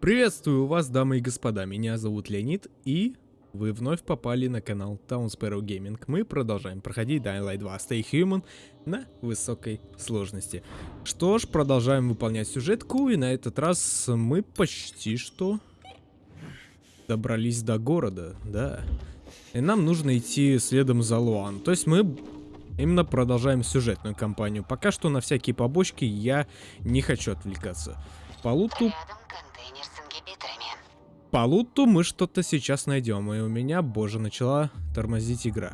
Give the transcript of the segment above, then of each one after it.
Приветствую вас, дамы и господа, меня зовут Леонид, и вы вновь попали на канал Town Sparrow Gaming. Мы продолжаем проходить Dying Light 2 Stay Human на высокой сложности. Что ж, продолжаем выполнять сюжетку, и на этот раз мы почти что добрались до города, да. И нам нужно идти следом за Луан. То есть мы именно продолжаем сюжетную кампанию. Пока что на всякие побочки я не хочу отвлекаться. По луту по луту мы что-то сейчас найдем. И у меня, боже, начала тормозить игра.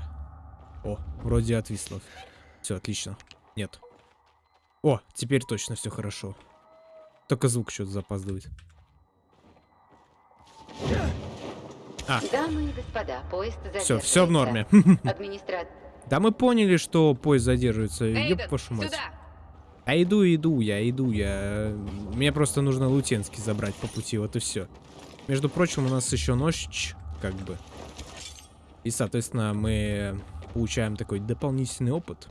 О, вроде отвисла. Все, отлично. Нет. О, теперь точно все хорошо. Только звук что-то запаздывает. А. Дамы и господа, поезд Все, все в норме. Да мы поняли, что поезд задерживается. Ёб вашу мать. Сюда! А иду, иду я, иду я. Мне просто нужно Лутенский забрать по пути, вот и все. Между прочим, у нас еще ночь, как бы. И, соответственно, мы получаем такой дополнительный опыт.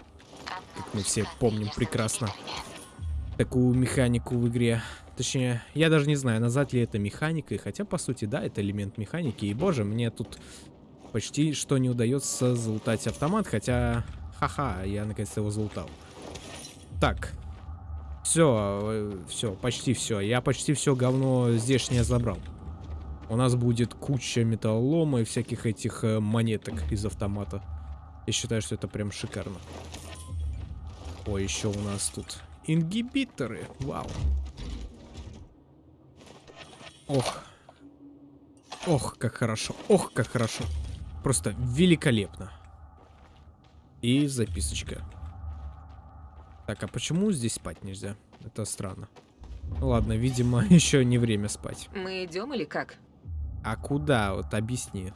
Как мы все помним прекрасно. Такую механику в игре. Точнее, я даже не знаю, назвать ли это механикой. Хотя, по сути, да, это элемент механики. И, боже, мне тут почти что не удается залутать автомат. Хотя, ха-ха, я наконец-то его залутал. Так. Все, э, все, почти все. Я почти все говно здешнее забрал. У нас будет куча металлолома и всяких этих э, монеток из автомата. Я считаю, что это прям шикарно. Ой, еще у нас тут ингибиторы. Вау. Ох. Ох, как хорошо. Ох, как хорошо. Просто великолепно. И записочка. Так, а почему здесь спать нельзя? Это странно. Ну ладно, видимо, еще не время спать. Мы идем или как? А куда? Вот объясни.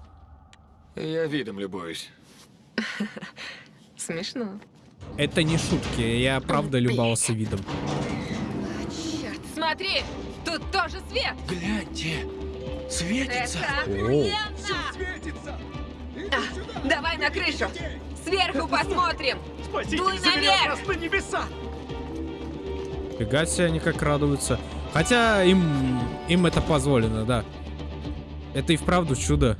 Я видом любуюсь. Смешно. Это не шутки, я правда любовался видом. Черт, смотри! Тут тоже свет! Гляньте! Светится! Это охуенно! светится! А, давай на крышу! Сверху посмотрим! Спасите, Дуй наверх! на небеса! Фига себе они как радуются. Хотя им, им это позволено, да. Это и вправду чудо.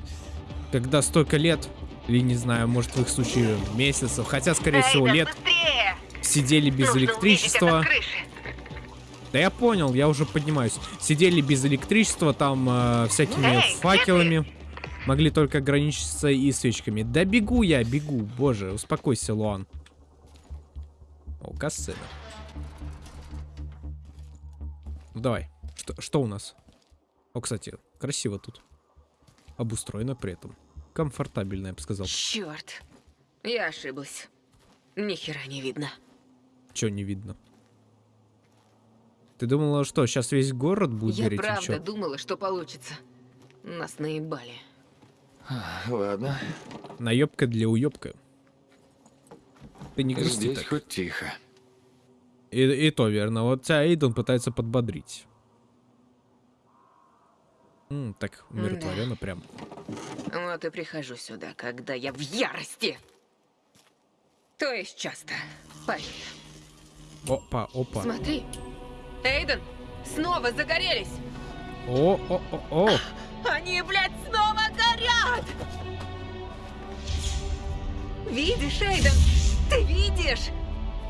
Когда столько лет, или не знаю, может в их случае месяцев, хотя скорее всего лет, быстрее! сидели без Нужно электричества. Да я понял, я уже поднимаюсь. Сидели без электричества, там э, всякими Эй, факелами. Могли только ограничиться и свечками. Да бегу я, бегу. Боже, успокойся, Луан. О, касцена. Ну давай. Что, что у нас? О, кстати, красиво тут обустроена при этом. Комфортабельно, я бы сказал. Черт, я ошиблась. Ни хера не видно. Че не видно? Ты думала, что сейчас весь город будет я гореть? Я правда думала, что получится. Нас наебали. Ладно. Наебка для уебка. Ты не грусти Здесь так. хоть тихо. И, и то верно. Вот тебя Эйден пытается подбодрить. М, так умиротворенно да. прям. Вот и прихожу сюда, когда я в ярости. То есть часто. Поверь. Опа, опа. Смотри. Эйден, снова загорелись. О, о, о, о. Они, блядь, снова горят! Видишь, Эйден? Ты видишь?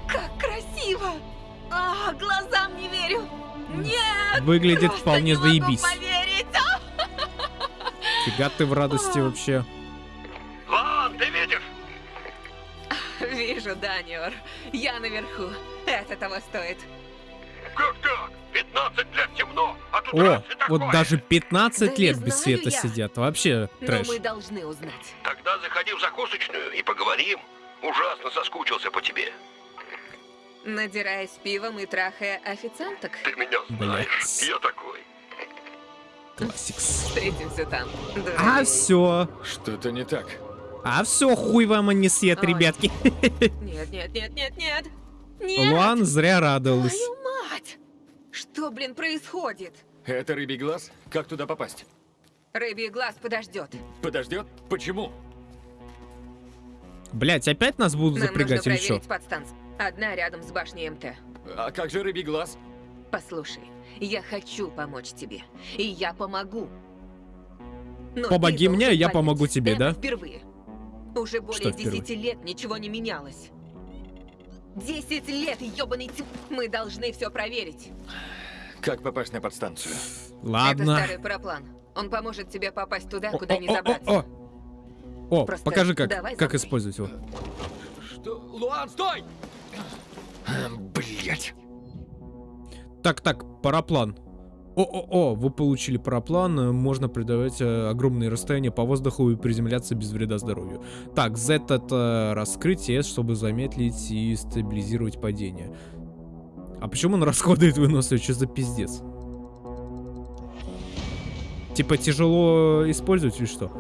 Как красиво! А, глазам не верю! Нет! Выглядит вполне заебись. Поверить. Фига ты в радости вообще. Вон, ты видишь? Вижу, Даниор. Я наверху. Это того стоит. Как так? 15 лет темно, а тут О, вот такое. даже 15 да лет без света я. сидят. Вообще трэш. Но мы должны узнать. Тогда заходи в закусочную и поговорим. Ужасно соскучился по тебе. Надираясь пивом и трахая официанток? Ты меня знаешь, Блять. я такой. Classics. Встретимся там. А все. Что-то не так. А все, хуй вам, а не Ой. ребятки. Нет, нет, нет, нет, нет. Нет. Луан зря радовалась. Твою мать! Что, блин, происходит? Это рыбий глаз? Как туда попасть? Рыбий глаз подождет. Подождет? Почему? Блять, опять нас будут Нам запрягать нужно или что? подстанцию. Одна рядом с башней МТ. А как же рыбий глаз? Послушай, я хочу помочь тебе. И я помогу. Но Помоги мне, я помогу тебе, это да? впервые. Уже более Что впервые? 10 лет ничего не менялось. 10 лет, ёбаный тип. Мы должны все проверить. Как попасть на подстанцию? Это Ладно. старый параплан. Он поможет тебе попасть туда, О, куда о, не о, о, забраться. о. О, Просто покажи как, как использовать его. Что? Луан, стой! Блять. Так, так, параплан. О-о-о, вы получили параплан, э, можно преодолевать э, огромные расстояния по воздуху и приземляться без вреда здоровью. Так, Z это раскрытие, чтобы замедлить и стабилизировать падение. А почему он расходует выносливость? Что за пиздец? Типа тяжело использовать или что?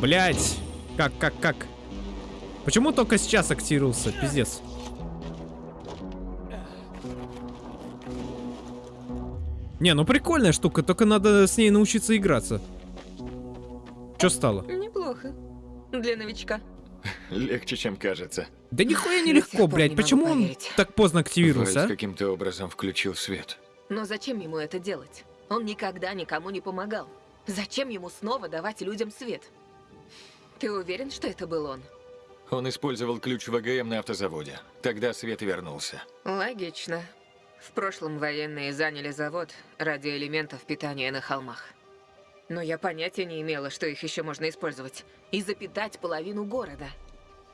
Блять! Как, как, как? Почему только сейчас активировался? Пиздец. Не, ну прикольная штука, только надо с ней научиться играться. Что стало? Неплохо. Для новичка. Легче, чем кажется. Да нихуя сих пор блядь. не Почему он так поздно Вальс активировался, а? каким-то образом включил свет. Но зачем ему это делать? Он никогда никому не помогал. Зачем ему снова давать людям свет? Ты уверен, что это был он? Он использовал ключ ВГМ на автозаводе. Тогда свет вернулся. Логично. В прошлом военные заняли завод ради элементов питания на холмах. Но я понятия не имела, что их еще можно использовать. И запитать половину города.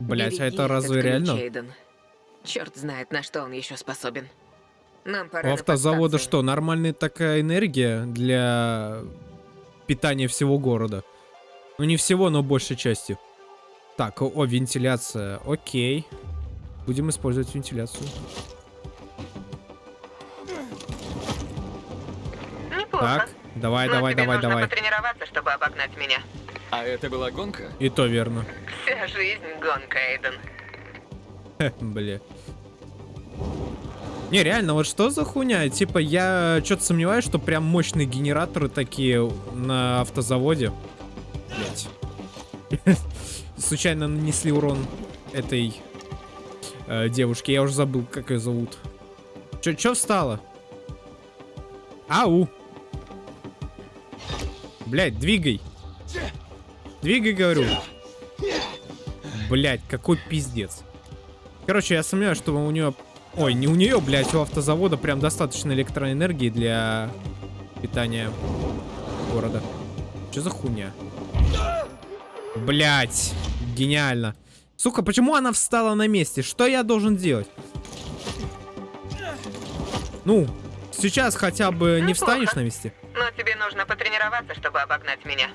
Блять, а это разве реально? Эйден. Черт знает, на что он еще способен. Нам пора У автозавода что, нормальная такая энергия для питания всего города? Ну не всего, но большей части. Так, о, о, вентиляция. Окей. Будем использовать вентиляцию. Неплохо. Так, давай, Но давай, тебе давай, нужно давай. потренироваться, чтобы обогнать меня. А это была гонка? И то верно. Вся жизнь гонка, Эйден. Бля. Не, реально, вот что за хуйня? Типа, я что-то сомневаюсь, что прям мощные генераторы такие на автозаводе. Блять. Случайно нанесли урон этой э, девушке. Я уже забыл, как ее зовут. Чё, чё встала? Ау. Блять, двигай. Двигай, говорю. Блять, какой пиздец. Короче, я сомневаюсь, что у нее... Ой, не у нее, блядь, у автозавода прям достаточно электроэнергии для питания города. Что за хуйня? Блять, гениально. Сука, почему она встала на месте? Что я должен делать? Ну, сейчас хотя бы не встанешь на месте? Но тебе нужно потренироваться, чтобы обогнать меня.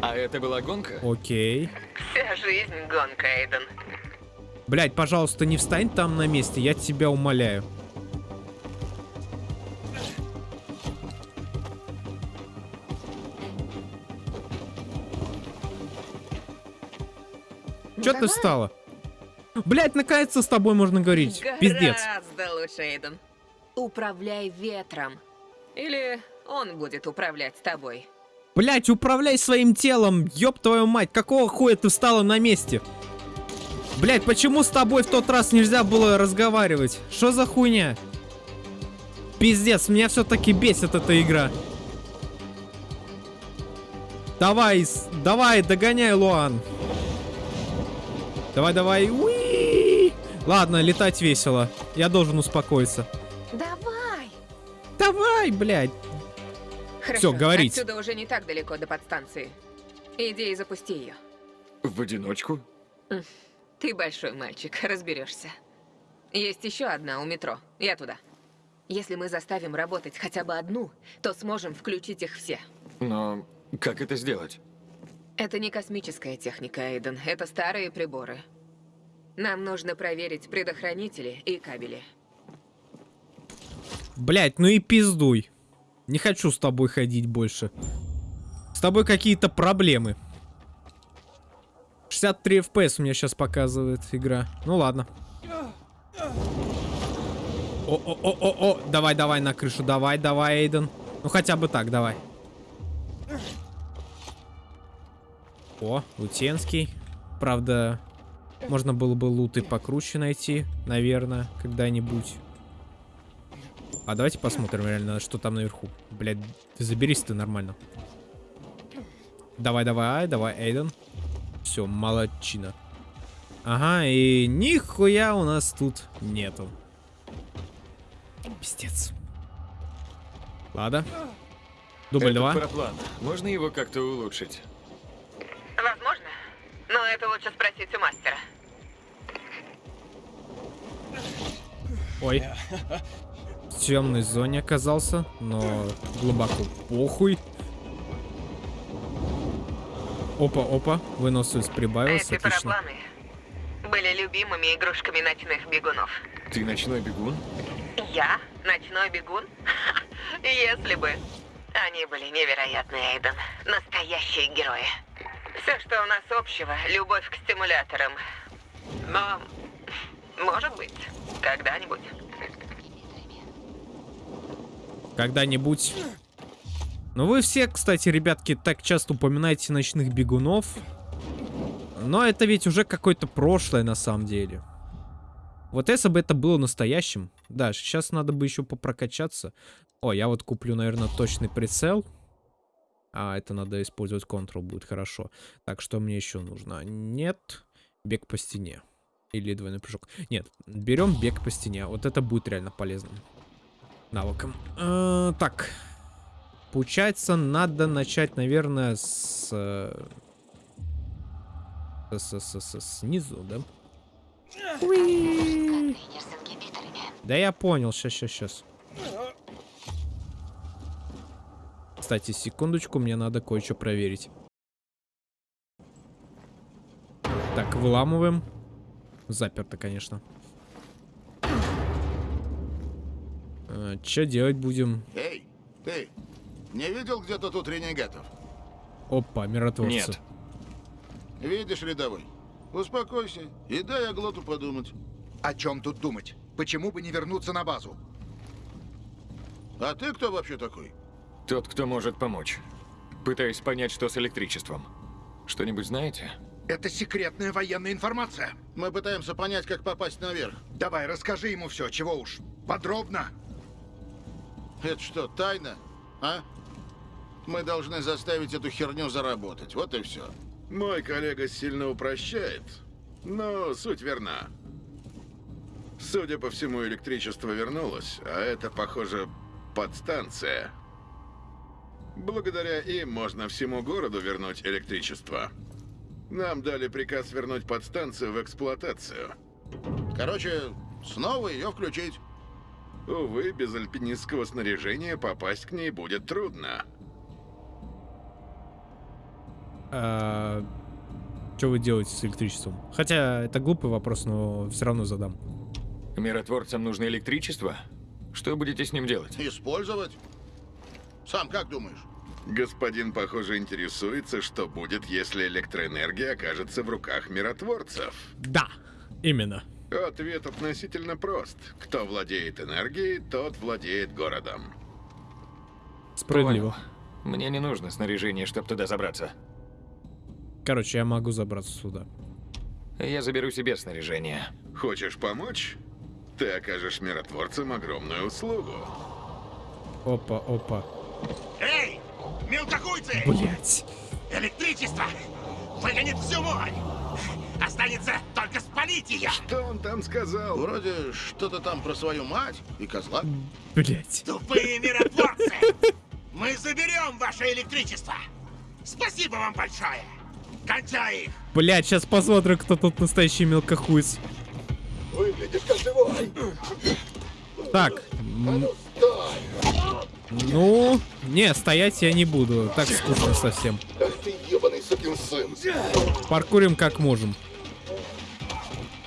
А это была гонка? Окей. Вся жизнь гонка, Эйден. Блять, пожалуйста, не встань там на месте, я тебя умоляю. Чё ты Давай. встала? Блять, наконец-то с тобой можно говорить. Пиздец. Гораздо лучше, Эйден. Управляй ветром. Или он будет управлять тобой. Блять, управляй своим телом, ёб твою мать, какого хуя ты встала на месте? Блять, почему с тобой в тот раз нельзя было разговаривать? Что за хуйня? Пиздец, меня все-таки бесит эта игра. Давай, давай, догоняй, Луан. Давай, давай. Уи! Ладно, летать весело. Я должен успокоиться. Давай! Давай, блядь. Хорошо, говорите. Отсюда уже не так далеко до подстанции. Иди и запусти ее. В одиночку? Ты большой мальчик, разберешься. Есть еще одна у метро. Я туда. Если мы заставим работать хотя бы одну, то сможем включить их все. Но как это сделать? Это не космическая техника, Эйден. Это старые приборы. Нам нужно проверить предохранители и кабели. Блять, ну и пиздуй. Не хочу с тобой ходить больше. С тобой какие-то проблемы. 63 FPS у меня сейчас показывает игра. Ну ладно. О-о-о-о-о. Давай, давай на крышу. Давай, давай, Эйден. Ну хотя бы так, давай. О, Лутенский. Правда, можно было бы луты покруче найти, наверное, когда-нибудь. А давайте посмотрим реально, что там наверху. Блядь, ты заберись ты нормально. Давай, давай, давай, Эйден. Все, молодчина. Ага, и нихуя у нас тут нету. Пиздец. Ладно. Дубль два. параплан. Можно его как-то улучшить? Возможно. Но это лучше спросить у мастера. Ой. В темной зоне оказался, но глубоко похуй. Опа, опа, выносливость прибавился, Эти отлично. парапланы были любимыми игрушками ночных бегунов. Ты ночной бегун? Я? Ночной бегун? Если бы. Они были невероятные, Эйден. Настоящие герои. Все, что у нас общего, любовь к стимуляторам. Но, может быть, когда-нибудь. Когда-нибудь. Ну вы все, кстати, ребятки, так часто упоминаете ночных бегунов. Но это ведь уже какое-то прошлое на самом деле. Вот если бы это было настоящим. Да, сейчас надо бы еще попрокачаться. О, я вот куплю, наверное, точный прицел. А, это надо использовать Ctrl, будет хорошо. Так, что мне еще нужно? Нет. Бег по стене. Или двойной прыжок. Нет, берем бег по стене. Вот это будет реально полезным навыком. Э, так. Получается, надо начать, наверное, с... э, С, с, с- с- снизу, да? Уи. С. Да я понял, сейчас, сейчас, сейчас. Кстати, секундочку, мне надо кое-что проверить. Так, выламываем. Заперто, конечно. Что делать будем? Эй, ты, не видел где-то тут ренегатов? Опа, миротворцы. Нет. Видишь, рядовой? Успокойся и дай Аглоту подумать. О чем тут думать? Почему бы не вернуться на базу? А ты кто вообще такой? Тот, кто может помочь. Пытаюсь понять, что с электричеством. Что-нибудь знаете? Это секретная военная информация. Мы пытаемся понять, как попасть наверх. Давай, расскажи ему все, чего уж. Подробно. Это что, тайна? А? Мы должны заставить эту херню заработать. Вот и все. Мой коллега сильно упрощает, но суть верна. Судя по всему, электричество вернулось, а это, похоже, подстанция. Благодаря им можно всему городу вернуть электричество. Нам дали приказ вернуть подстанцию в эксплуатацию. Короче, снова ее включить. Увы, без альпинистского снаряжения попасть к ней будет трудно. что вы делаете с электричеством? Хотя это глупый вопрос, но все равно задам. Миротворцам нужно электричество? Что будете с ним делать? Использовать? Сам как думаешь? Господин, похоже, интересуется, что будет, если электроэнергия окажется в руках миротворцев. Да, именно. Ответ относительно прост. Кто владеет энергией, тот владеет городом. Справедливо. Понял. Мне не нужно снаряжение, чтобы туда забраться. Короче, я могу забраться сюда. Я заберу себе снаряжение. Хочешь помочь? Ты окажешь миротворцам огромную услугу. Опа, опа. Эй, мелкохуйцы! Блять. Электричество выгонит всю вонь! Останется только спалить ее! Что он там сказал? Вроде что-то там про свою мать и козла. Блять. Тупые миротворцы! Мы заберем ваше электричество! Спасибо вам большое! Кончай их! Блять, сейчас посмотрим, кто тут настоящий мелкохуйц. Выглядишь как живой. Так. м, Ну, не, стоять я не буду. Так скучно совсем. Паркурим как можем.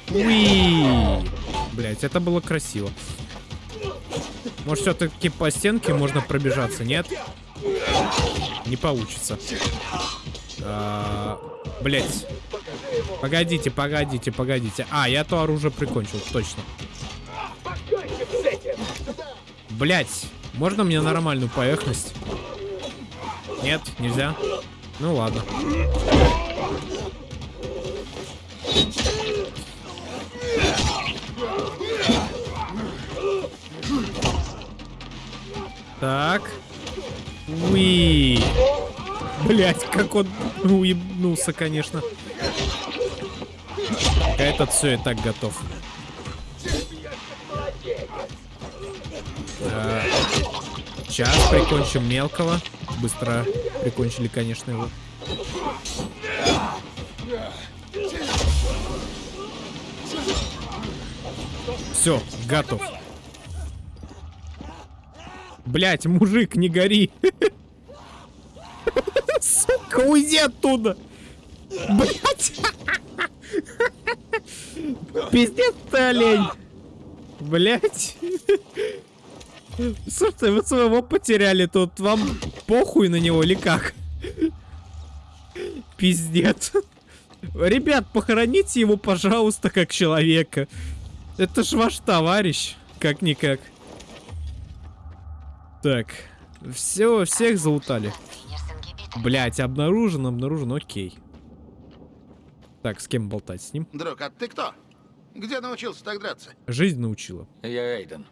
Уи! Блять, это было красиво. Может, все-таки по стенке можно пробежаться, нет? Не получится. А, Блять. Погодите, погодите, погодите. А, я то оружие прикончил, точно. Блять, можно мне нормальную поверхность? Нет, нельзя. Ну ладно. Так. Уи. Блять, как он уебнулся, конечно. Этот все, я так готов. Сейчас прикончим мелкого. Быстро прикончили, конечно, его. Все, готов. Блять, мужик, не гори. Сука, уйди оттуда. Блять. Пиздец ты, олень. Блять. Слушай, вы своего потеряли тут. Вам похуй на него или как? Пиздец. Ребят, похороните его, пожалуйста, как человека. Это ж ваш товарищ, как-никак. Так, все, всех заутали. Блять, обнаружен, обнаружен, окей. Так, с кем болтать? С ним? Друг, а ты кто? Где научился так драться? Жизнь научила. Я Эйден.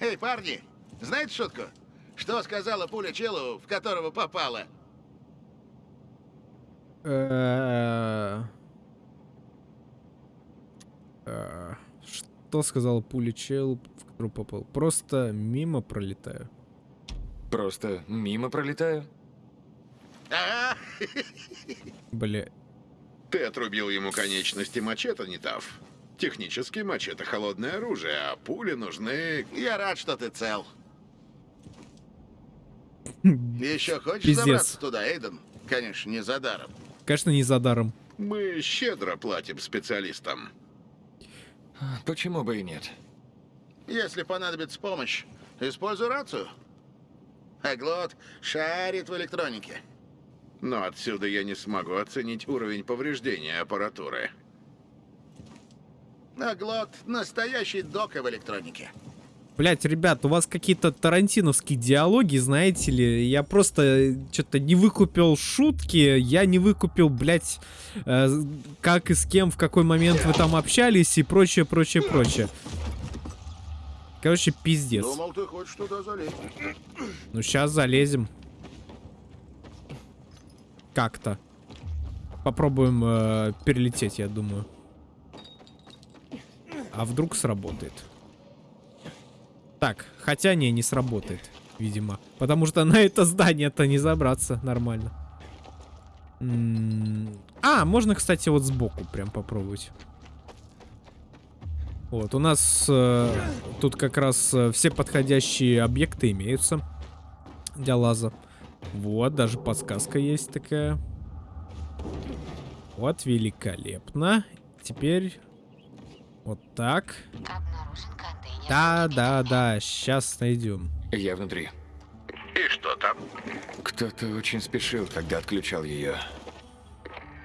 Эй, парни, знаете шутку? Что сказала пуля челу, в которого попала? Э, э, Что сказал пуля чел, в которую попал? Просто мимо пролетаю. Просто мимо пролетаю. Бля. Ты отрубил ему конечности мачете, не тав. Технически мачете холодное оружие, а пули нужны... я рад, что ты цел. Еще хочешь Пиздец. забраться туда, Эйден? Конечно, не за даром. Конечно, не за даром. Мы щедро платим специалистам. Почему бы и нет? Если понадобится помощь, используй рацию. Аглот шарит в электронике. Но отсюда я не смогу оценить уровень повреждения аппаратуры. Аглот — настоящий дока в электронике. Блять, ребят, у вас какие-то тарантиновские диалоги, знаете ли. Я просто что-то не выкупил шутки, я не выкупил, блять, э, как и с кем, в какой момент вы там общались и прочее, прочее, прочее. Короче, пиздец. Думал, ты хочешь туда залезть. Ну, сейчас залезем. Как-то. Попробуем э, перелететь, я думаю. А вдруг сработает? Так, хотя не, не сработает, видимо. Потому что на это здание-то не забраться нормально. М, А, можно, кстати, вот сбоку прям попробовать. Вот, у нас э, тут как раз э, все подходящие объекты имеются для лаза. Вот, даже подсказка есть такая. Вот, великолепно. Теперь вот так. Да, да, да, сейчас найдем. Я внутри. И что там? Кто-то очень спешил, когда отключал ее.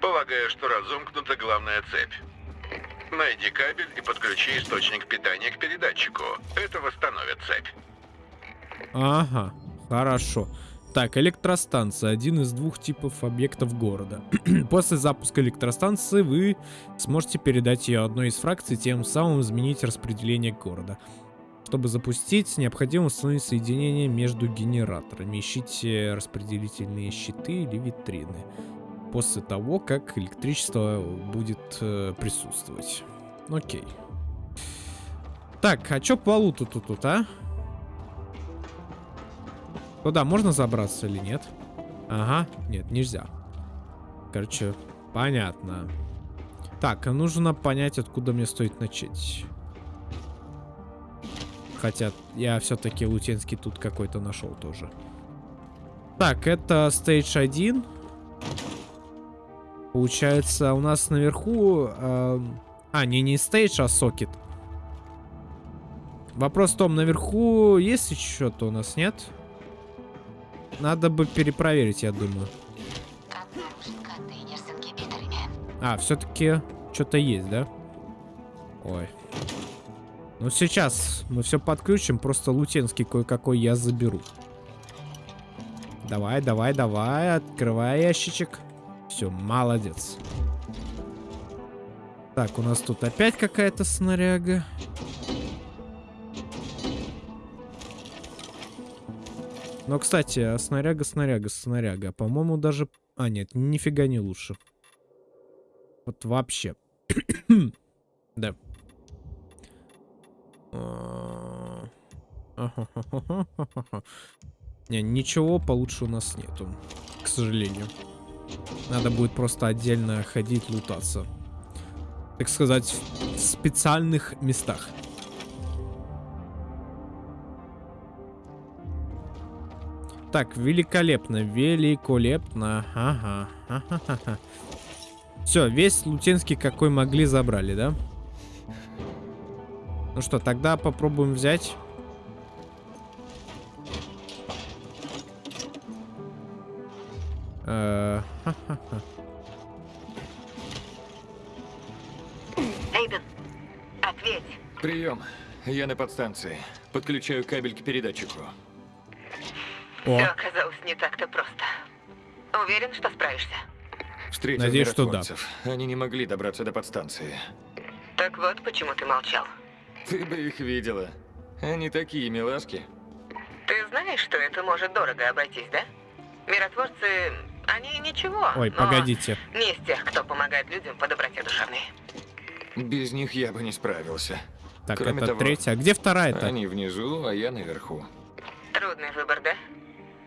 Полагаю, что разомкнута главная цепь. Найди кабель и подключи источник питания к передатчику. Это восстановит цепь. Ага, хорошо. Так, электростанция. Один из двух типов объектов города. После запуска электростанции вы сможете передать ее одной из фракций, тем самым изменить распределение города. Чтобы запустить, необходимо установить соединение между генераторами. Ищите распределительные щиты или витрины. После того, как электричество будет э, присутствовать. Окей. Так, а чё по луту тут, тут, а? Туда можно забраться или нет? Ага, нет, нельзя. Короче, понятно. Так, а нужно понять, откуда мне стоит начать. Хотя я все-таки лутенский тут какой-то нашел тоже. Так, это стейдж 1. Получается, у нас наверху... эм, А, не, не стейдж, а сокет. Вопрос в том, наверху есть еще что-то у нас, нет? Надо бы перепроверить, я думаю. А, все-таки что-то есть, да? Ой. Ну, сейчас мы все подключим, просто лутенский кое-какой я заберу. Давай, давай, давай, открывай ящичек. Все, молодец. Так, у нас тут опять какая-то снаряга. Но, кстати, а снаряга, снаряга, снаряга. По-моему, даже... А, нет, нифига не лучше. Вот вообще. да. А, Не, ничего получше у нас нету, к сожалению. Надо будет просто отдельно ходить, лутаться. Так сказать, в специальных местах. Так, великолепно, великолепно. Ага, ага, ага. Все, весь Лутенский какой могли забрали, да? Ну что, тогда попробуем взять. Э. Эйден, ответь. Прием. Я на подстанции. Подключаю кабель к передатчику. О, Все оказалось не так-то просто. Уверен, что справишься? Встретил Надеюсь, что да. Они не могли добраться до подстанции. Так вот, почему ты молчал. Ты бы их видела. Они такие милашки. Ты знаешь, что это может дорого обойтись, да? Миротворцы, они ничего. ой, но погодите. Не из тех, кто помогает людям по доброте душевной. Без них я бы не справился. Так, Кроме это того, третья. А где вторая-то? Они внизу, а я наверху. Трудный выбор, да?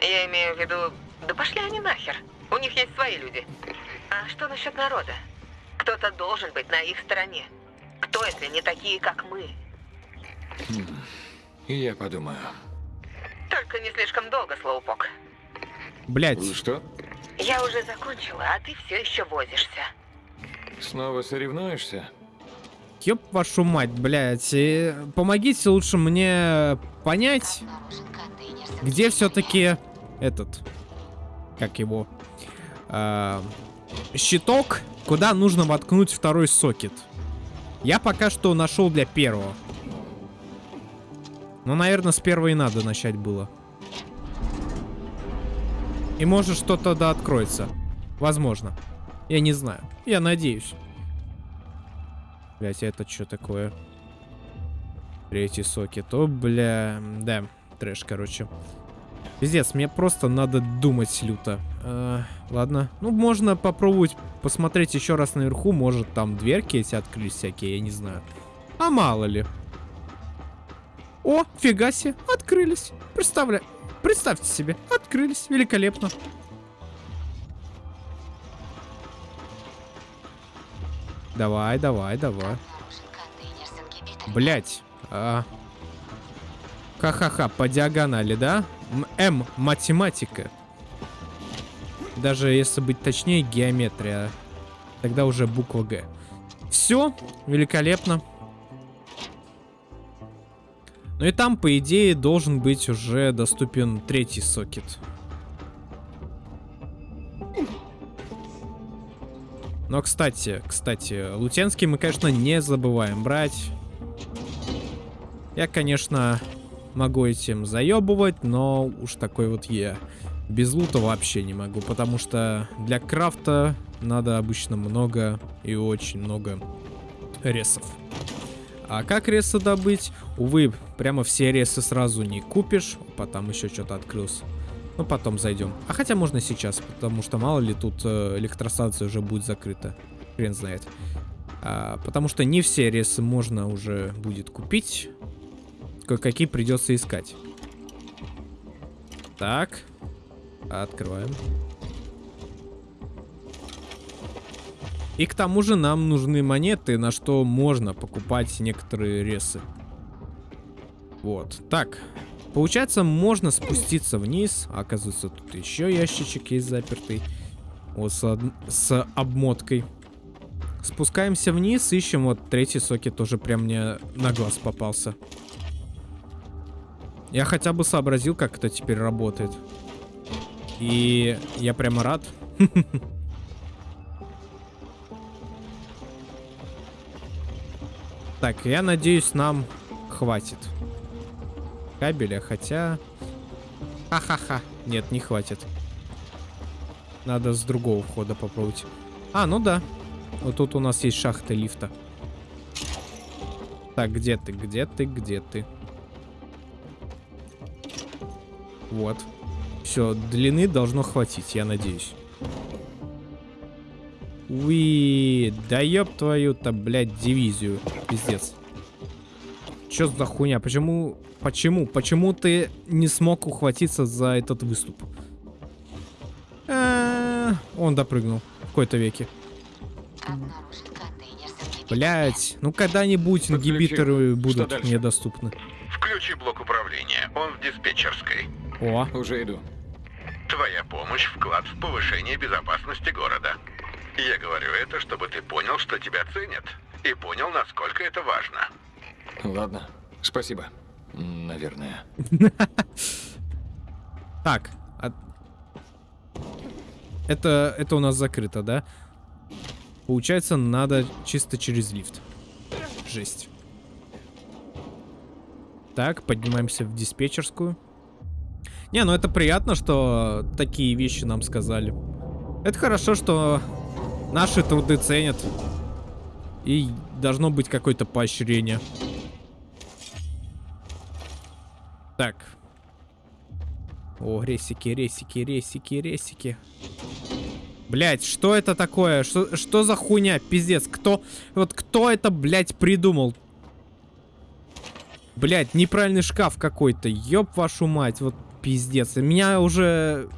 Я имею в виду, да пошли они нахер. У них есть свои люди. А что насчет народа? Кто-то должен быть на их стороне. Кто, если не такие, как мы? И я подумаю. Только не слишком долго, Слоупок. Блять. Что? Я уже закончила, а ты все еще возишься. Снова соревнуешься? Ёб вашу мать, блядь. И помогите лучше мне понять, где все-таки этот, как его, а, щиток, куда нужно воткнуть второй сокет. Я пока что нашел для первого. Ну, наверное, с первого и надо начать было. И может что-то да откроется. Возможно. Я не знаю. Я надеюсь. Блять, это что такое? Третий сокет. О, бля. Да, трэш, короче. Пиздец, мне просто надо думать люто. А, ладно. Ну, можно попробовать посмотреть еще раз наверху. Может, там дверки эти открылись всякие, я не знаю. А мало ли. О, фига себе, открылись. Представля... Представьте себе, открылись. Великолепно. Давай, давай, давай. Блять. А... Ха-ха-ха, по диагонали, да? М, М, математика. Даже если быть точнее, геометрия. Тогда уже буква Г. Все, великолепно. Ну и там, по идее, должен быть уже доступен третий сокет. Но, кстати, кстати, Лутенский мы, конечно, не забываем брать. Я, конечно, могу этим заебывать, но уж такой вот я. Без лута вообще не могу, потому что для крафта надо обычно много и очень много ресов. А как ресы добыть? Увы, прямо все ресы сразу не купишь. Потом еще что-то открылся. Ну, потом зайдем. А хотя можно сейчас, потому что мало ли тут э, электростанция уже будет закрыта. Хрен знает. А, потому что не все ресы можно уже будет купить. Кое-какие придется искать. Так. Открываем. И к тому же нам нужны монеты, на что можно покупать некоторые ресы. Вот. Так. Получается, можно спуститься вниз. Оказывается, тут еще ящичек есть запертый. Вот с, с обмоткой. Спускаемся вниз, ищем. Вот третий сокет тоже прям мне на глаз попался. Я хотя бы сообразил, как это теперь работает. И я прямо рад. Так, я надеюсь, нам хватит кабеля, хотя... Ха-ха-ха. Нет, не хватит. Надо с другого входа попробовать. А, ну да. Вот тут у нас есть шахта лифта. Так, где ты, где ты, где ты? Вот. Все, длины должно хватить, я надеюсь. Уи, да ёб твою-то, блядь, дивизию. Пиздец. Чё за хуйня? Почему, почему, почему ты не смог ухватиться за этот выступ? А, Он допрыгнул в какой-то веке. Блять, ну когда-нибудь ингибиторы будут дальше? мне доступны. Включи блок управления. Он в диспетчерской. О, Уже иду. Твоя помощь – вклад в повышение безопасности города. Я говорю это, чтобы ты понял, что тебя ценят. И понял, насколько это важно. Ладно. Спасибо. Наверное. так. а- Это, это у нас закрыто, да? Получается, надо чисто через лифт. Жесть. Так, поднимаемся в диспетчерскую. Не, ну это приятно, что такие вещи нам сказали. Это хорошо, что наши труды ценят. И должно быть какое-то поощрение. Так. О, ресики, ресики, ресики, ресики. Блять, что это такое? Что, что за хуйня? Пиздец, кто... Вот кто это, блядь, придумал? Блять, неправильный шкаф какой-то. Ёб вашу мать, вот пиздец. Меня уже...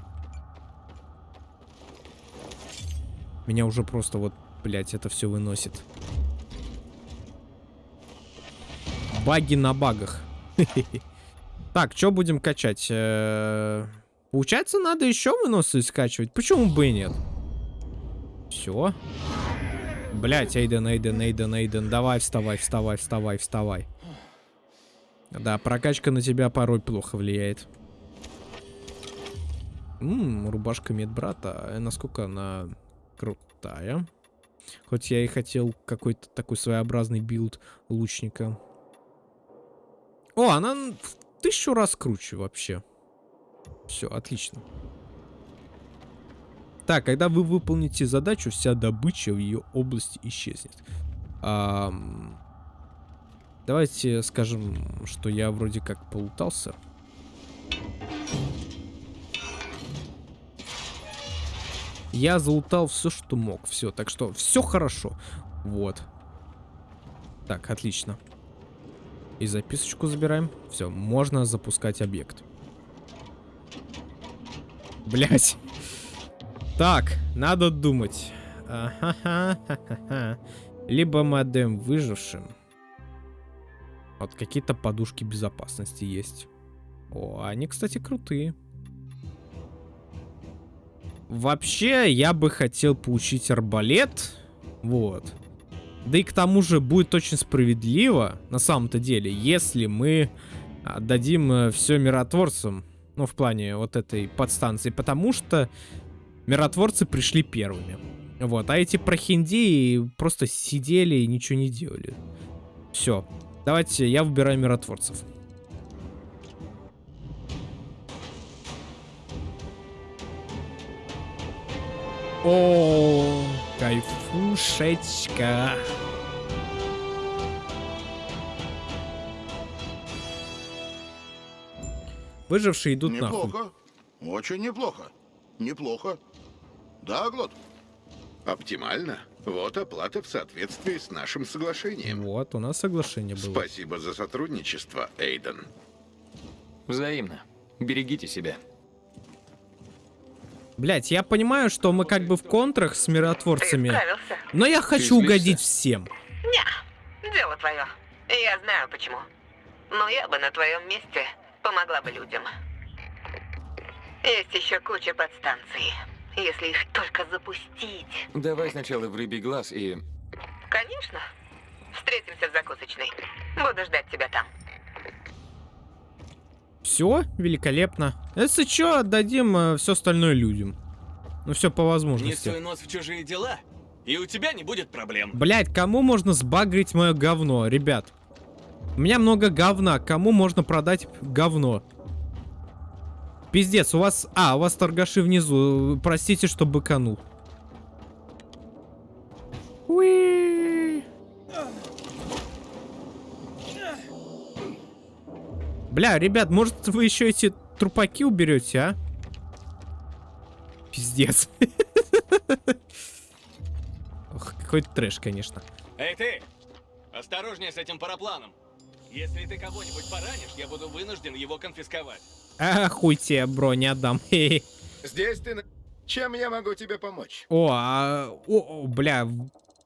Меня уже просто вот, блять, это все выносит. Баги на багах. Так, что будем качать? Э, Получается, надо еще выносы скачивать. Почему бы и нет? Все. Блять, Эйден, Эйден, Эйден, Эйден. Давай, вставай, вставай, вставай, вставай. Да, прокачка на тебя порой плохо влияет. Ммм, рубашка медбрата. Э, Насколько она крутая. Хоть я и хотел какой-то такой своеобразный build лучника. О, она в тысячу раз круче вообще. Все, отлично. Так, когда вы выполните задачу, вся добыча в ее области исчезнет. Ам, Давайте скажем, что я вроде как полутался. Я залутал все, что мог. Все, так что все хорошо. Вот. Так, отлично. И записочку забираем. Все, можно запускать объект. Блять. Так, надо думать. Ахахахаха. Либо мы отдаем выжившим. Вот какие-то подушки безопасности есть. О, они, кстати, крутые. Вообще, я бы хотел получить арбалет. Вот. Да и к тому же будет очень справедливо, на самом-то деле, если мы отдадим все миротворцам. Ну, в плане вот этой подстанции. Потому что миротворцы пришли первыми. Вот. А эти прохиндеи просто сидели и ничего не делали. Все. Давайте, я выбираю миротворцев. О, кайфушечка. Выжившие идут нахуй. Неплохо. Очень неплохо. Неплохо. Да, Глот? Оптимально. Вот оплата в соответствии с нашим соглашением. Вот, у нас соглашение было. Спасибо за сотрудничество, Эйден. Взаимно. Берегите себя. Блять, я понимаю, что мы как бы в контрах с миротворцами. Но я хочу угодить всем. Не, дело твое. Я знаю почему. Но я бы на твоем месте помогла бы людям. Есть еще куча подстанций. Если их только запустить. Давай сначала в рыбий глаз и... Конечно. Встретимся в закусочной. Буду ждать тебя там. Все, великолепно. Если что, отдадим все остальное людям. Ну все по Не возможности. суй нос в чужие дела, и у тебя не будет проблем. Блять, кому можно сбагрить мое говно, ребят? У меня много говна. Кому можно продать говно? Пиздец, у вас... А, у вас торгаши внизу. Простите, что быканул. Уи. Бля, ребят, может вы еще эти трупаки уберете, а? Пиздец. Ох, какой трэш, конечно. Эй ты! Осторожнее с этим парапланом. Если ты кого-нибудь поранишь, я буду вынужден его конфисковать. А, хуй тебе, бро, не отдам. Здесь ты... Чем я могу тебе помочь? О, а, о, о, бля,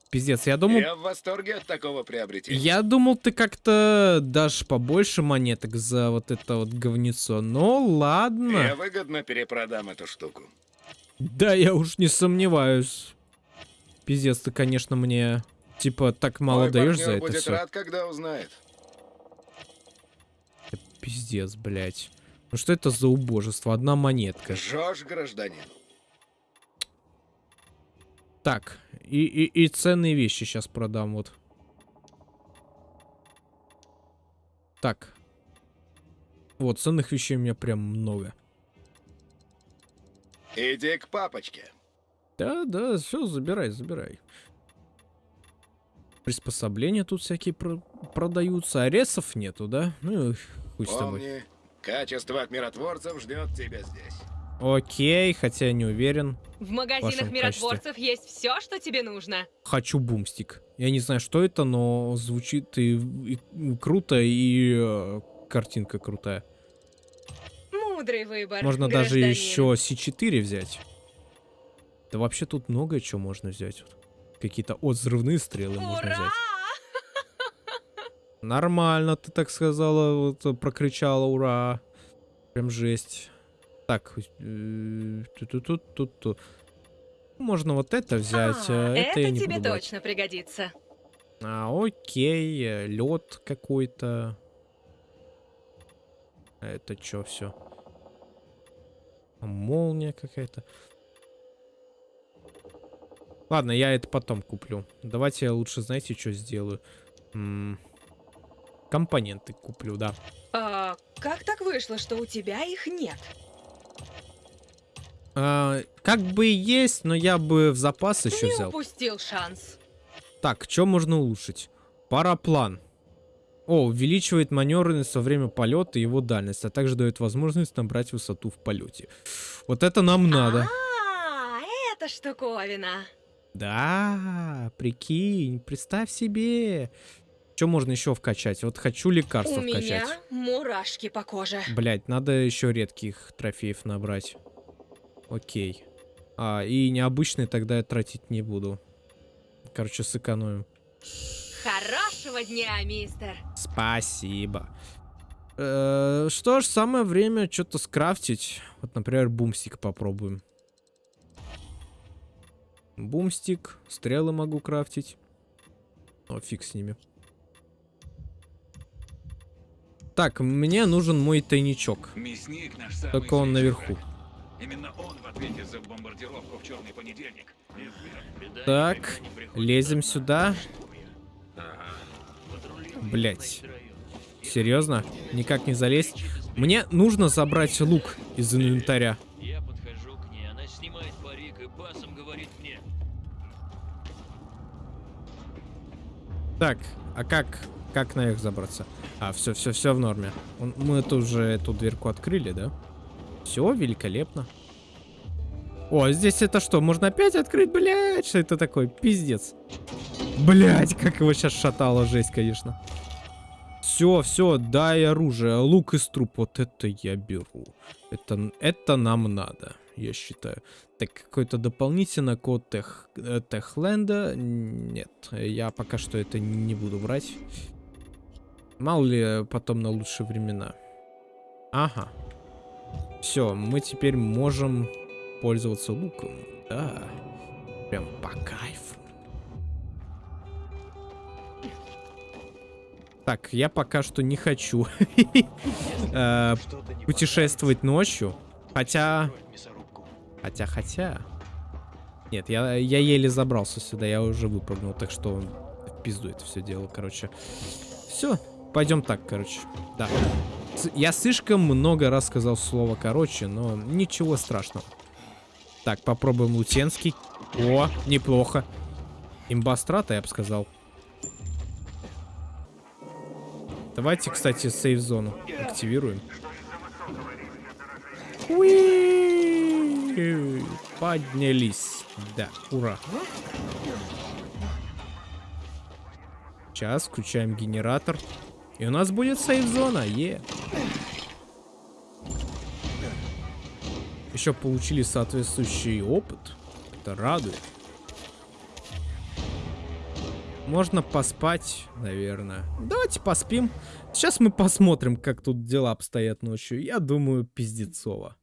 пиздец, я думал... Я в восторге от такого приобретения. Я думал, ты как-то дашь побольше монеток за вот это вот говнецо. Но ладно. Я выгодно перепродам эту штуку. Да, я уж не сомневаюсь. Пиздец, ты, конечно, мне типа так мало Мой даешь за это будет все. рад, когда узнает. Пиздец, блядь. Ну что это за убожество? Одна монетка. Жжешь, гражданин. Так, и, и, и ценные вещи сейчас продам, вот. Так. Вот, ценных вещей у меня прям много. Иди к папочке. Да, да, все, забирай, забирай. Приспособления тут всякие про- продаются, а ресов нету, да? Ну, хуй с тобой. Помни, качество от миротворцев ждет тебя здесь. Окей, хотя я не уверен. В магазинах вашем миротворцев есть все, что тебе нужно. Хочу бумстик. Я не знаю, что это, но звучит и, и круто, и э, картинка крутая. Мудрый выбор. Можно даже гражданин. еще C4 взять. Да вообще тут много чего можно взять. Какие-то от взрывные стрелы можно Ура! взять. Нормально, ты так сказала, вот э, прокричала, ура. Прям жесть. Так, э, ту-ту-ту-ту-ту. Можно вот это взять, А, а, это, я не тебе буду точно пригодится. А, окей, лед какой-то. Это что все? Молния какая-то. Ладно, я это потом куплю. Давайте я лучше, знаете, что сделаю? М, Компоненты куплю, да. А, как так вышло, что у тебя их нет? А, как бы и есть, но я бы в запас еще Не взял. упустил шанс. Так, что можно улучшить? Параплан. О, увеличивает маневренность во время полета и его дальность, а также дает возможность набрать высоту в полете. Вот это нам надо. А, это штуковина. Да, прикинь, представь себе. Что можно еще вкачать? Вот хочу лекарства у вкачать. меня мурашки по коже. Блять, надо еще редких трофеев набрать. Окей. А, и необычные тогда я тратить не буду. Короче, сэкономим. Хорошего дня, мистер. Спасибо. Э, что ж, самое время что-то скрафтить. Вот, например, бумстик попробуем. Бумстик, стрелы могу крафтить. О, фиг с ними. Так, мне нужен мой тайничок. Мясник наш Только он наверху. враг. Именно он в ответе за бомбардировку в черный понедельник. Так, лезем сюда. Блять. Серьезно? Никак не залезть? Мне нужно забрать лук из инвентаря. Я подхожу к ней, она снимает парик и басом говорит мне. Так, а как, как наверх забраться? А, все, все, все в норме. Мы это уже эту дверку открыли, да? Все, великолепно. О, здесь это что, можно опять открыть? Блять, что это такое? Пиздец. Блять, как его сейчас шатало, жесть, конечно. Все, все, дай оружие. Лук из труп, вот это я беру. Это, это нам надо, я считаю. Так, какой-то дополнительный код тех, э, Техленда. Нет, я пока что это не буду брать. Мало ли, потом на лучшие времена. Ага. Все, мы теперь можем пользоваться луком. Да. Прям по кайфу. Так, я пока что не хочу э, путешествовать ночью. Хотя... Хотя, хотя... Нет, я, я еле забрался сюда, я уже выпрыгнул, так что в пизду это все дело, короче. Все, пойдем так, короче. Да. Я слишком много раз сказал слово короче, но ничего страшного. Так, попробуем лутенский. О, неплохо. Имбастрата, я бы сказал. Давайте, кстати, сейф-зону активируем. Уи! Поднялись. Да, ура. Сейчас включаем генератор. И у нас будет сейф-зона. Е. Еще получили соответствующий опыт. Это радует. Можно поспать, наверное. Давайте поспим. Сейчас мы посмотрим, как тут дела обстоят ночью. Я думаю, пиздецово.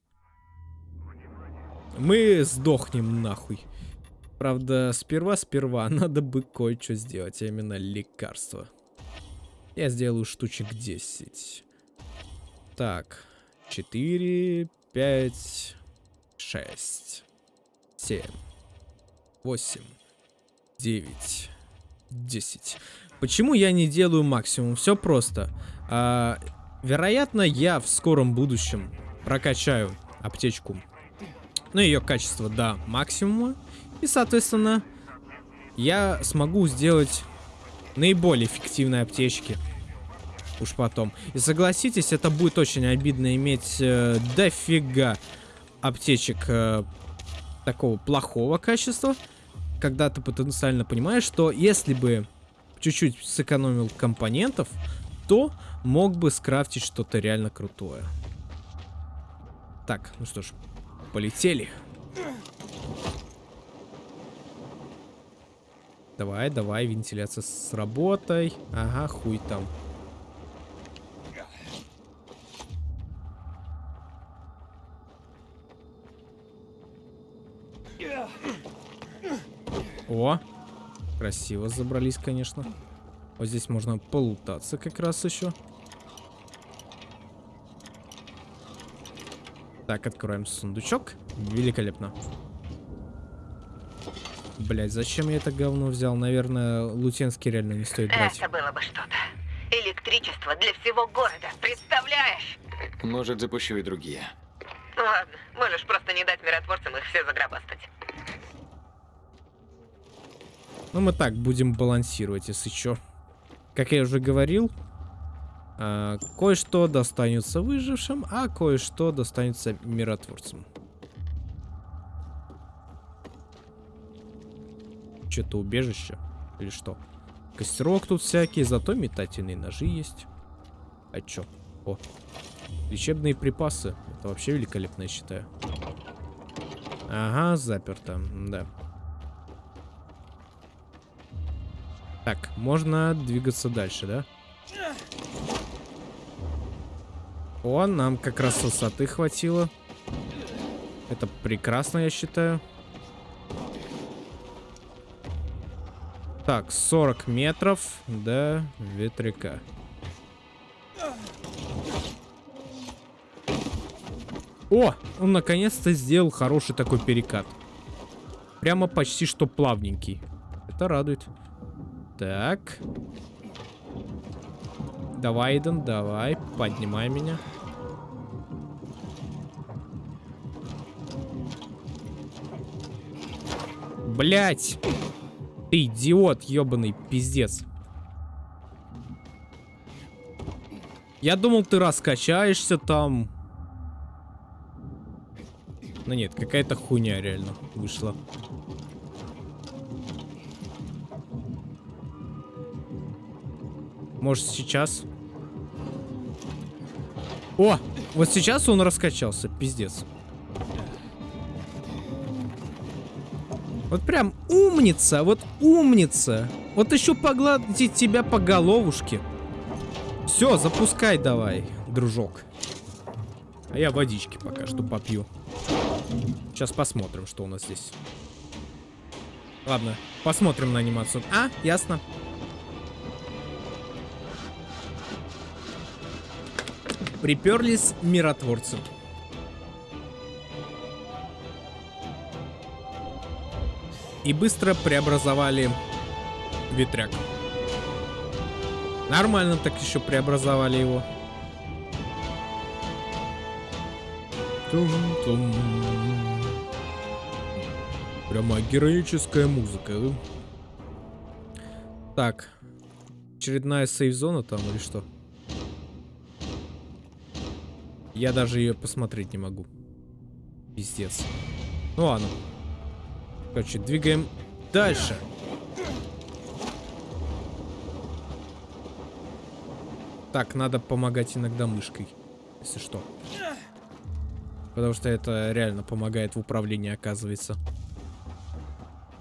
Мы сдохнем нахуй. Правда, сперва-сперва надо бы кое-что сделать, а именно лекарство. Я сделаю штучек 10. Так, 4, 5, 6, 7, 8, 9, 10. Почему я не делаю максимум? Все просто. А, вероятно, я в скором будущем прокачаю аптечку. Ну, ее качество до максимума. И, соответственно, я смогу сделать наиболее эффективные аптечки. Уж потом. И согласитесь, это будет очень обидно иметь э, дофига аптечек э, такого плохого качества. Когда ты потенциально понимаешь, что если бы чуть-чуть сэкономил компонентов, то мог бы скрафтить что-то реально крутое. Так, ну что ж, полетели. Давай, давай, вентиляция с работой. Ага, хуй там. О, красиво забрались, конечно. Вот здесь можно полутаться как раз еще. Так, откроем сундучок. Великолепно. Блять, зачем я это говно взял? Наверное, Лутенский реально не стоит брать. Это было бы что-то. Электричество для всего города, представляешь? Может, запущу и другие. Ладно, можешь просто не дать миротворцам их все загробастать. Ну, мы так будем балансировать, если что. Как я уже говорил, э, кое-что достанется выжившим, а кое-что достанется миротворцам. Что-то убежище? Или что? Костерок тут всякий, зато метательные ножи есть. А чё? О, лечебные припасы. Это вообще великолепно, я считаю. Ага, заперто, да. Так, можно двигаться дальше, да? О, нам как раз высоты хватило. Это прекрасно, я считаю. Так, 40 метров до ветряка. О, он наконец-то сделал хороший такой перекат. Прямо почти что плавненький. Это радует. Так. Давай, Иден, давай. Поднимай меня. Блять! Ты идиот, ебаный пиздец. Я думал, ты раскачаешься там. Но нет, какая-то хуйня реально вышла. Может сейчас? О, вот сейчас он раскачался, пиздец. Вот прям умница, вот умница. Вот еще погладить тебя по головушке. Все, запускай давай, дружок. А я водички пока что попью. Сейчас посмотрим, что у нас здесь. Ладно, посмотрим на анимацию. А, ясно. Приперлись миротворцы. И быстро преобразовали ветряк. Нормально так еще преобразовали его. Тум-тум. Прямо героическая музыка? Так. Очередная сейф-зона там или что? Я даже ее посмотреть не могу. Пиздец. Ну ладно. Короче, двигаем дальше. Так, надо помогать иногда мышкой, если что. Потому что это реально помогает в управлении, оказывается.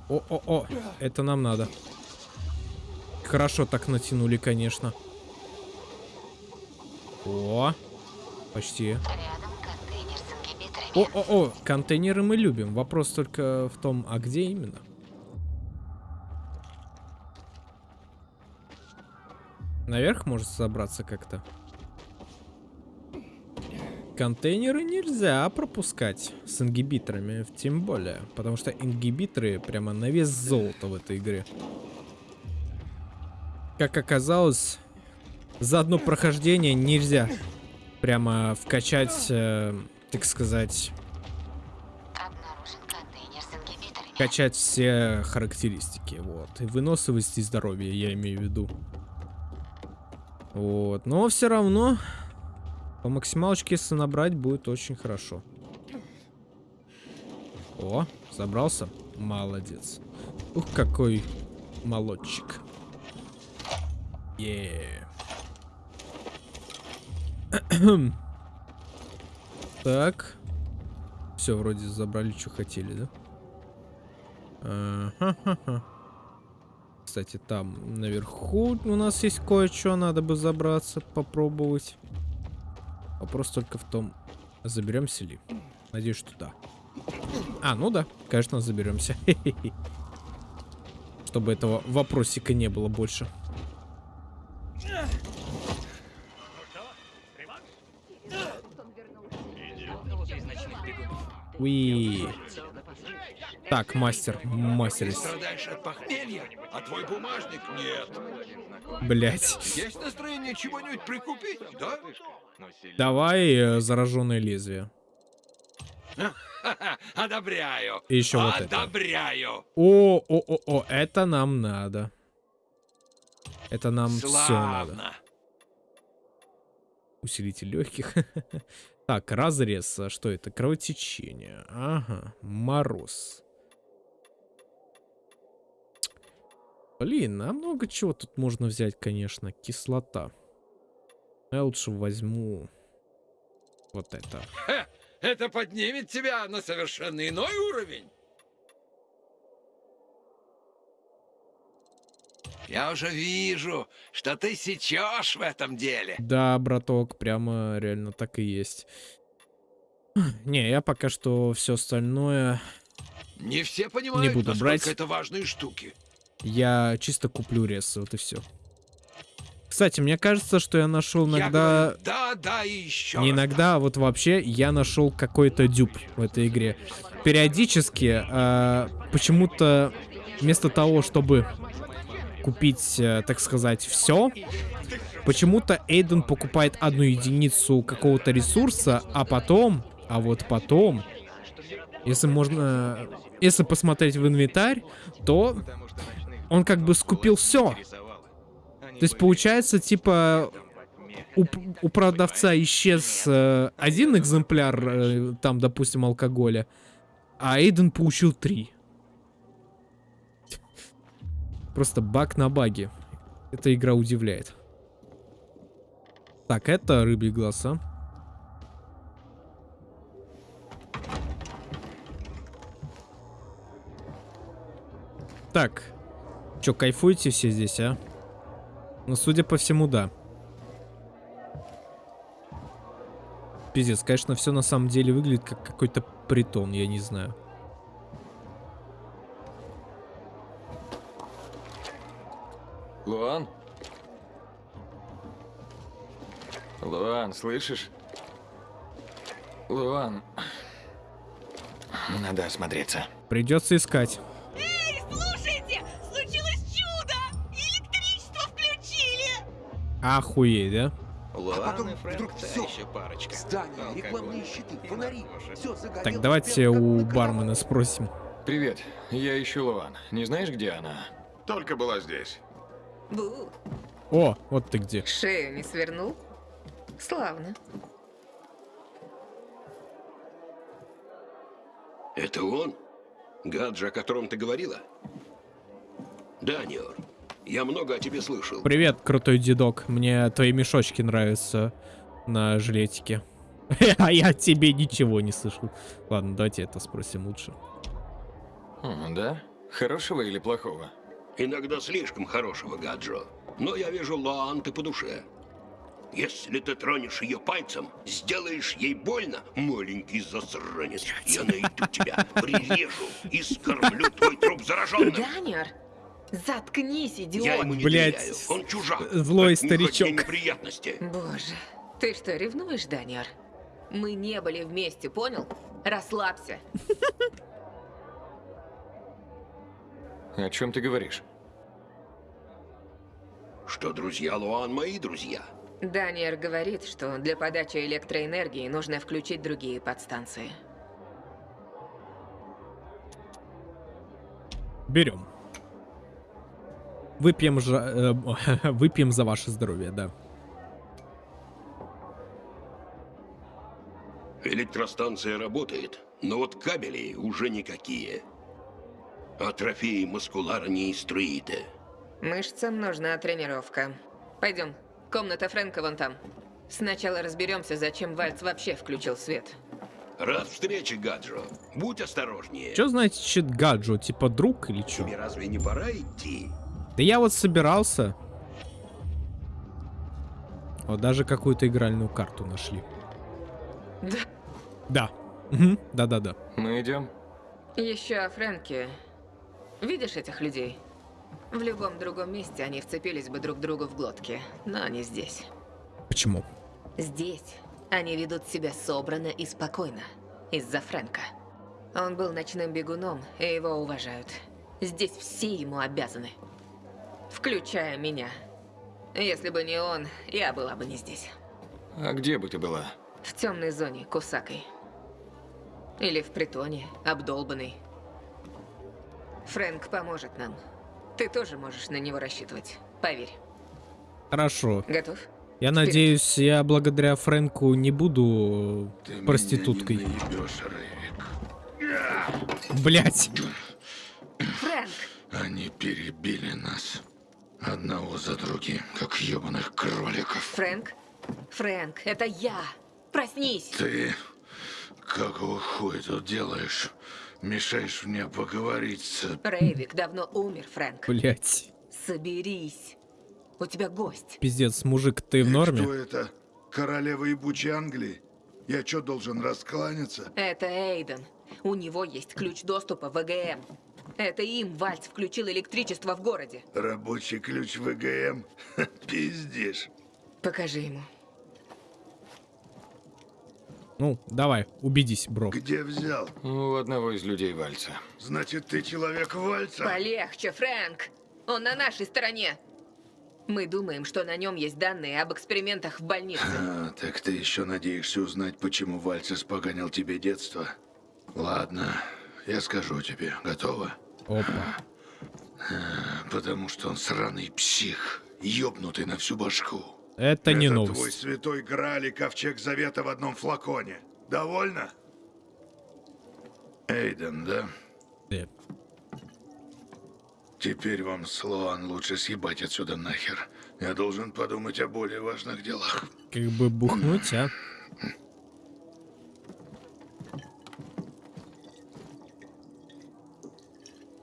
О-о-о, это нам надо. Хорошо так натянули, конечно. О, почти. О-о-о, контейнеры мы любим. Вопрос только в том, а где именно? Наверх может забраться как-то. Контейнеры нельзя пропускать с ингибиторами, тем более. Потому что ингибиторы прямо на вес золота в этой игре. Как оказалось, за одно прохождение нельзя прямо вкачать, э, так сказать, качать все характеристики, вот. И выносливость и здоровье, я имею в виду. Вот, но все равно по максималочке, если набрать, будет очень хорошо. О, забрался? Молодец. Ух, какой молодчик. Yeah. так. Все, вроде забрали, что хотели, да? Кстати, там наверху у нас есть кое-что, надо бы забраться, попробовать. Вопрос только в том, заберемся ли. Надеюсь, что да. А, ну да, конечно, заберемся. Чтобы этого вопросика не было больше. Уи. Так, мастер, мастер. Страдаешь от похмелья, а твой бумажник нет. Блять. Есть настроение чего-нибудь прикупить, да? Давай э, зараженное лезвие. Одобряю. И еще вот это. Одобряю. О, о, о, о, это нам надо. Это нам все надо. Славно. Усилитель легких. так, разрез. А Что это? Кровотечение. Ага. Мороз. Блин, а много чего тут можно взять, конечно. Кислота. Я лучше возьму вот это. Это поднимет тебя на совершенно иной уровень. Я уже вижу, что ты сечешь в этом деле. Да, браток, прямо реально так и есть. Не, я пока что все остальное Не все понимают, буду насколько брать. это важные штуки. я чисто куплю рез, вот и все. Кстати, мне кажется, что я нашел Я иногда... говорю, да, да и еще Не иногда, а вот вообще я нашел какой-то дюб в этой игре. Периодически э, почему-то вместо того, чтобы купить, э, так сказать, все, почему-то Эйден покупает одну единицу какого-то ресурса, а потом, а вот потом, если можно, если посмотреть в инвентарь, то он как бы скупил все. То есть получается, типа, у, у продавца исчез э, один экземпляр, э, там, допустим, алкоголя, а Эйден получил три. Просто баг на баге. Эта игра удивляет. Так, это рыбий глаз, а? Так. Чё, кайфуете все здесь, а? Ну, судя по всему, да. Пиздец, конечно, все на самом деле выглядит как какой-то притон, я не знаю. Луан, слышишь? Луан. Надо осмотреться. Придется искать. Эй, слушайте! Случилось чудо! Электричество включили! Охуеть, да? А потом вдруг все. парочка. Здания, рекламные щиты, фонари. Все загорелось. Так, давайте у бармена спросим. Привет, я ищу Луан. Не знаешь, где она? Только была здесь. Бу, О, вот ты где. Шею не свернул? Славно. Это он? Гаджа, о котором ты говорила? Даниор, я много о тебе слышал. Привет, крутой дедок. Мне твои мешочки нравятся на жилетике. А я тебе ничего не слышал. Ладно, давайте это спросим лучше. Да? Хорошего или плохого? Иногда слишком хорошего, Гаджо. Но я вижу Лоан ты по душе. Если ты тронешь ее пальцем, сделаешь ей больно, маленький засранец, я найду тебя, прирежу и скормлю твой труп зараженным. Даниэр, заткнись, идиот. Я ему не Блядь, доверяю. Он чужак. злой старичок. неприятности. Боже, ты что, ревнуешь, Даниэр? Мы не были вместе, понял? Расслабься. О чем ты говоришь? Что друзья Луан мои друзья. Даниэр говорит, что для подачи электроэнергии нужно включить другие подстанции. Берем. Выпьем, же, э, выпьем за ваше здоровье, да. Электростанция работает, но вот кабели уже никакие. А трофеи маскулара не. Мышцам нужна тренировка. Пойдем, комната Фрэнка вон там. Сначала разберемся, зачем Вальц вообще включил свет. Рад встрече, Гаджо. Будь осторожнее. Что значит гаджо? Типа друг или что? Тебе разве не пора идти? Да я вот собирался. Вот даже какую-то игральную карту нашли. Да. Да. Да-да-да. Мы идем? Еще о Фрэнке. Видишь этих людей? В любом другом месте они вцепились бы друг другу в глотки, но не здесь. Почему? Здесь они ведут себя собранно и спокойно. Из-за Фрэнка. Он был ночным бегуном, и его уважают. Здесь все ему обязаны. Включая меня. Если бы не он, я была бы не здесь. А где бы ты была? В темной зоне, Кусакой. Или в притоне, обдолбанный. Фрэнк поможет нам. Ты тоже можешь на него рассчитывать. Поверь. Хорошо. Готов? Я надеюсь, я благодаря Фрэнку не буду проституткой. Блять. Фрэнк! Они перебили нас. Одного за другим, как ебаных кроликов. Фрэнк? Фрэнк, это я! Проснись! Ты какого хуя тут делаешь? Мешаешь мне поговорить с... Рейвик давно умер, Фрэнк. Блять. Соберись. У тебя гость. Пиздец, мужик, ты в норме? Кто это? Королева ебучей Англии? Я что, должен раскланяться? Это Эйден. У него есть ключ доступа в ВГМ. Это им Вальц включил электричество в городе. Рабочий ключ ВГМ? Пиздишь. Покажи ему. Ну, давай, убедись, бро. Где взял? У одного из людей Вальца. Значит, ты человек Вальца? Полегче, Фрэнк. Он на нашей стороне. Мы думаем, что на нем есть данные об экспериментах в больнице. А, так ты еще надеешься узнать, почему Вальц испоганил тебе детство? Ладно, я скажу тебе. Готово? Опа. А, Потому что он сраный псих, ёбнутый на всю башку. Это не твой новость. святой Грааль и ковчег завета в одном флаконе. Довольно? Эйден, да? Да. Теперь вам, Слоан, лучше съебать отсюда нахер. Я должен подумать о более важных делах. Как бы бухнуть, а?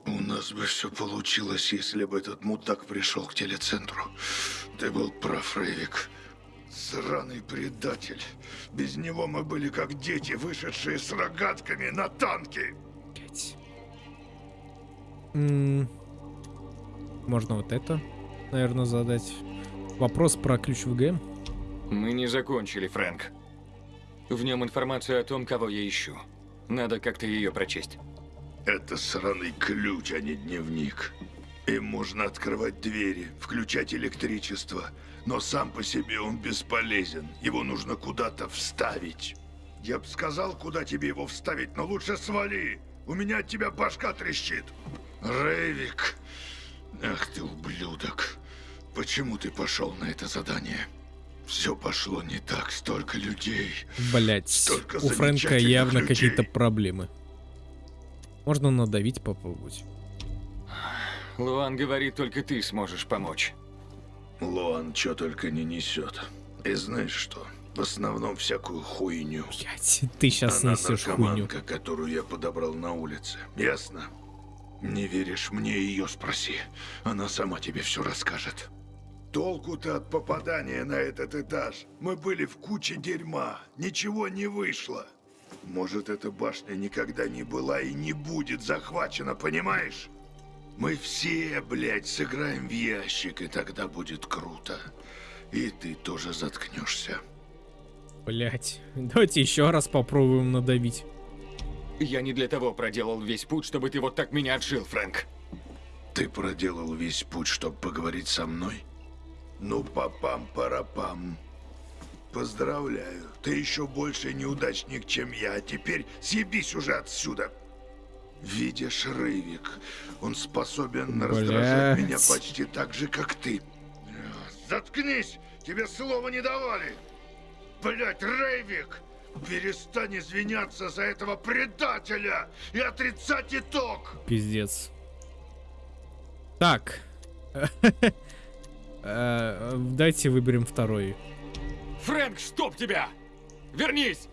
У нас бы все получилось, если бы этот мудак пришел к телецентру. Ты был прав, Рейвик. Сраный предатель. Без него мы были как дети, вышедшие с рогатками на танки. Можно вот это, наверное, задать. Вопрос про ключ ВГМ. Мы не закончили, Фрэнк. В нем информация о том, кого я ищу. Надо как-то ее прочесть. Это сраный ключ, а не дневник. Им можно открывать двери, включать электричество, но сам по себе он бесполезен. Его нужно куда-то вставить. Я бы сказал, куда тебе его вставить, но лучше свали. У меня от тебя башка трещит. Рейвик. Ах ты ублюдок. Почему ты пошел на это задание? Все пошло не так, столько людей. Блять, Столько у Фрэнка явно какие-то проблемы. Можно надавить попробовать. Луан говорит, только ты сможешь помочь. Луан что только не несет. И знаешь что? В основном всякую хуйню. Блять, ты сейчас Она несешь хуйню. которую я подобрал на улице. Ясно? Не веришь мне, ее спроси. Она сама тебе все расскажет. Толку-то от попадания на этот этаж. Мы были в куче дерьма. Ничего не вышло. Может, эта башня никогда не была и не будет захвачена, понимаешь? Мы все, блядь, сыграем в ящик, и тогда будет круто. И ты тоже заткнешься. Блять, давайте еще раз попробуем надавить. Я не для того проделал весь путь, чтобы ты вот так меня отшил, Фрэнк. Ты проделал весь путь, чтобы поговорить со мной? Ну, папам-парапам. Поздравляю. Ты еще больше неудачник, чем я. А теперь съебись уже отсюда. Видишь, Рывик, он способен раздражать меня Блядь. почти так же, как ты. Заткнись! Тебе слова не давали! Блять, Рейвик! Перестань извиняться за этого предателя и отрицать итог! Пиздец. Так. Э, Дайте выберем второй. Фрэнк, чтоб тебя! Вернись!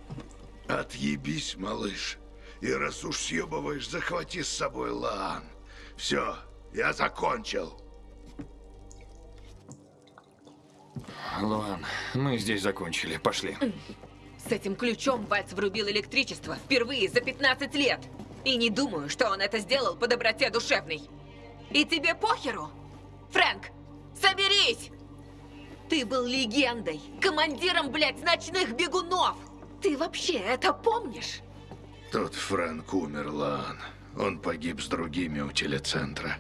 Отъебись, малыш. И раз уж съебываешь, захвати с собой Лаан. Все, я закончил. Луан, мы здесь закончили. Пошли. С этим ключом Вальц врубил электричество впервые за 15 лет. И не думаю, что он это сделал по доброте душевной. И тебе похеру? Фрэнк, соберись! Ты был легендой, командиром, блядь, ночных бегунов! Ты вообще это помнишь? Тот Фрэнк умер, Лаан. Он погиб с другими у телецентра.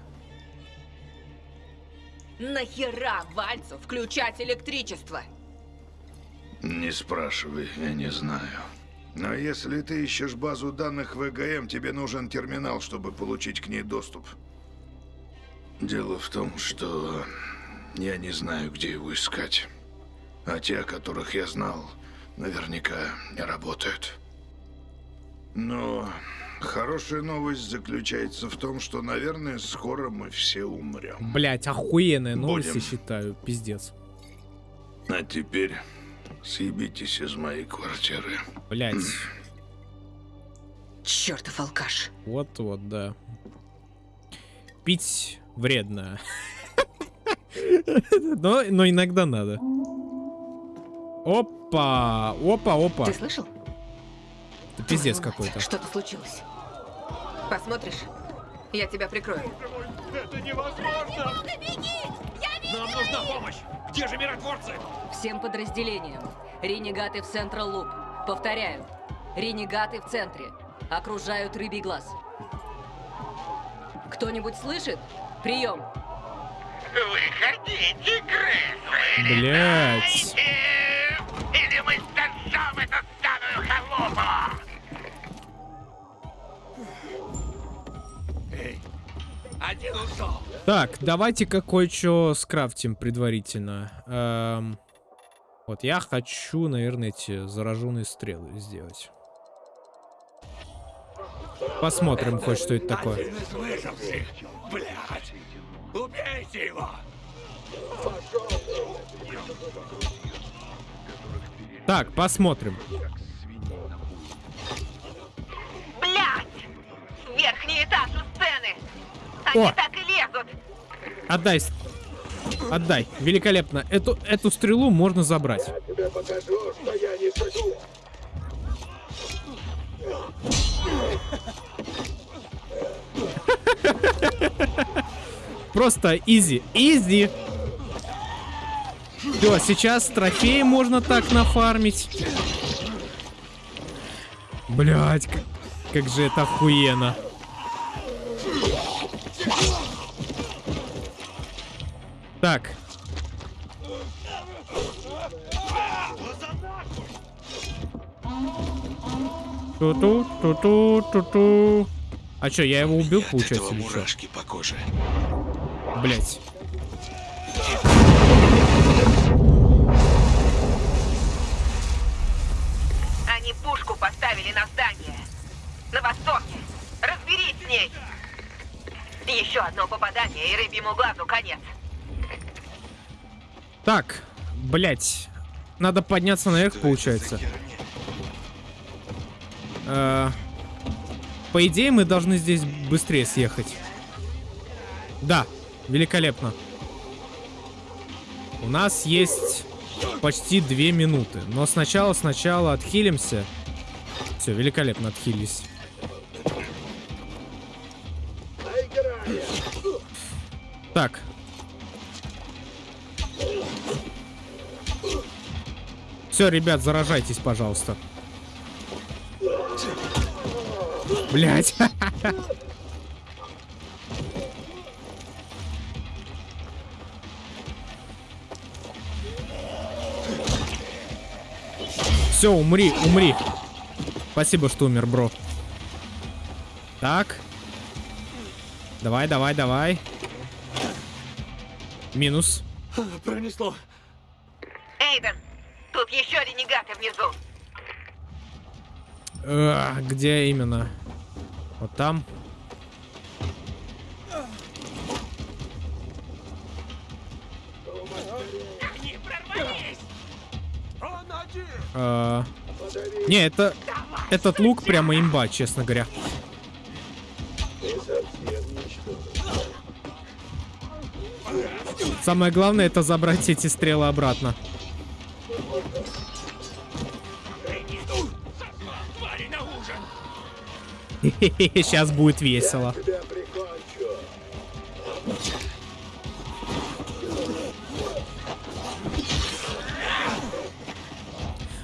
Нахера Вальцу включать электричество? Не спрашивай, я не знаю. Но если ты ищешь базу данных ВГМ, тебе нужен терминал, чтобы получить к ней доступ. Дело в том, что я не знаю, где его искать. А те, о которых я знал, наверняка не работают. Но хорошая новость заключается в том, что, наверное, скоро мы все умрем. Блять, охуенные новости Будем. считаю, пиздец. А теперь съебитесь из моей квартиры. Блять, Чертов алкаш. вот-вот, да. Пить вредно. но, но иногда надо. Опа, опа, опа. Ты слышал? Это пиздец какой-то. Что-то случилось. Посмотришь? Я тебя прикрою. Это невозможно! Нам нужна помощь! Где же миротворцы? Всем подразделениям. Ренегаты в Централ Луп. Повторяю. Ренегаты в центре. Окружают рыбий глаз. Кто-нибудь слышит? Прием. Выходите, крысы! Блять. Или мы сожжем эту старую халупу! Один ушел. Так, давайте-ка кое-что скрафтим предварительно. Эм, вот я хочу, наверное, эти зараженные стрелы сделать. Посмотрим хоть, что это такое. Блядь! Убейте его! Так, посмотрим. Блядь! Верхний этаж у сцены! Они О! так и лезут! Отдай. Отдай. Великолепно. Эту, эту стрелу можно забрать. Тебе покажу, что я не шучу! Просто изи. Изи. Все, сейчас трофеи можно так нафармить. Блять, как, как же это охуенно. Так. Ту-ту, ту-ту, ту-ту. А чё, я его убил, получается, или мурашки по коже. Блять. Они пушку поставили на здание. На востоке. Разберитесь! Еще одно попадание, и рыбьему глазу конец. Так, блять. Надо подняться наверх, получается. Э, по идее, мы должны здесь быстрее съехать. Да, великолепно. У нас есть почти две минуты. Но сначала, сначала отхилимся. Все, великолепно отхились. Так. Все, ребят, заражайтесь, пожалуйста. Блять. Все, умри, умри. Спасибо, что умер, бро. Так. Давай, давай, давай. Минус. Пронесло. Тут еще ренегаты внизу. Э, где именно? Вот там. Они прорвались! Он один! Э, не, это... Этот лук прямо имба, честно говоря. Самое главное это забрать эти стрелы обратно. Сейчас будет весело.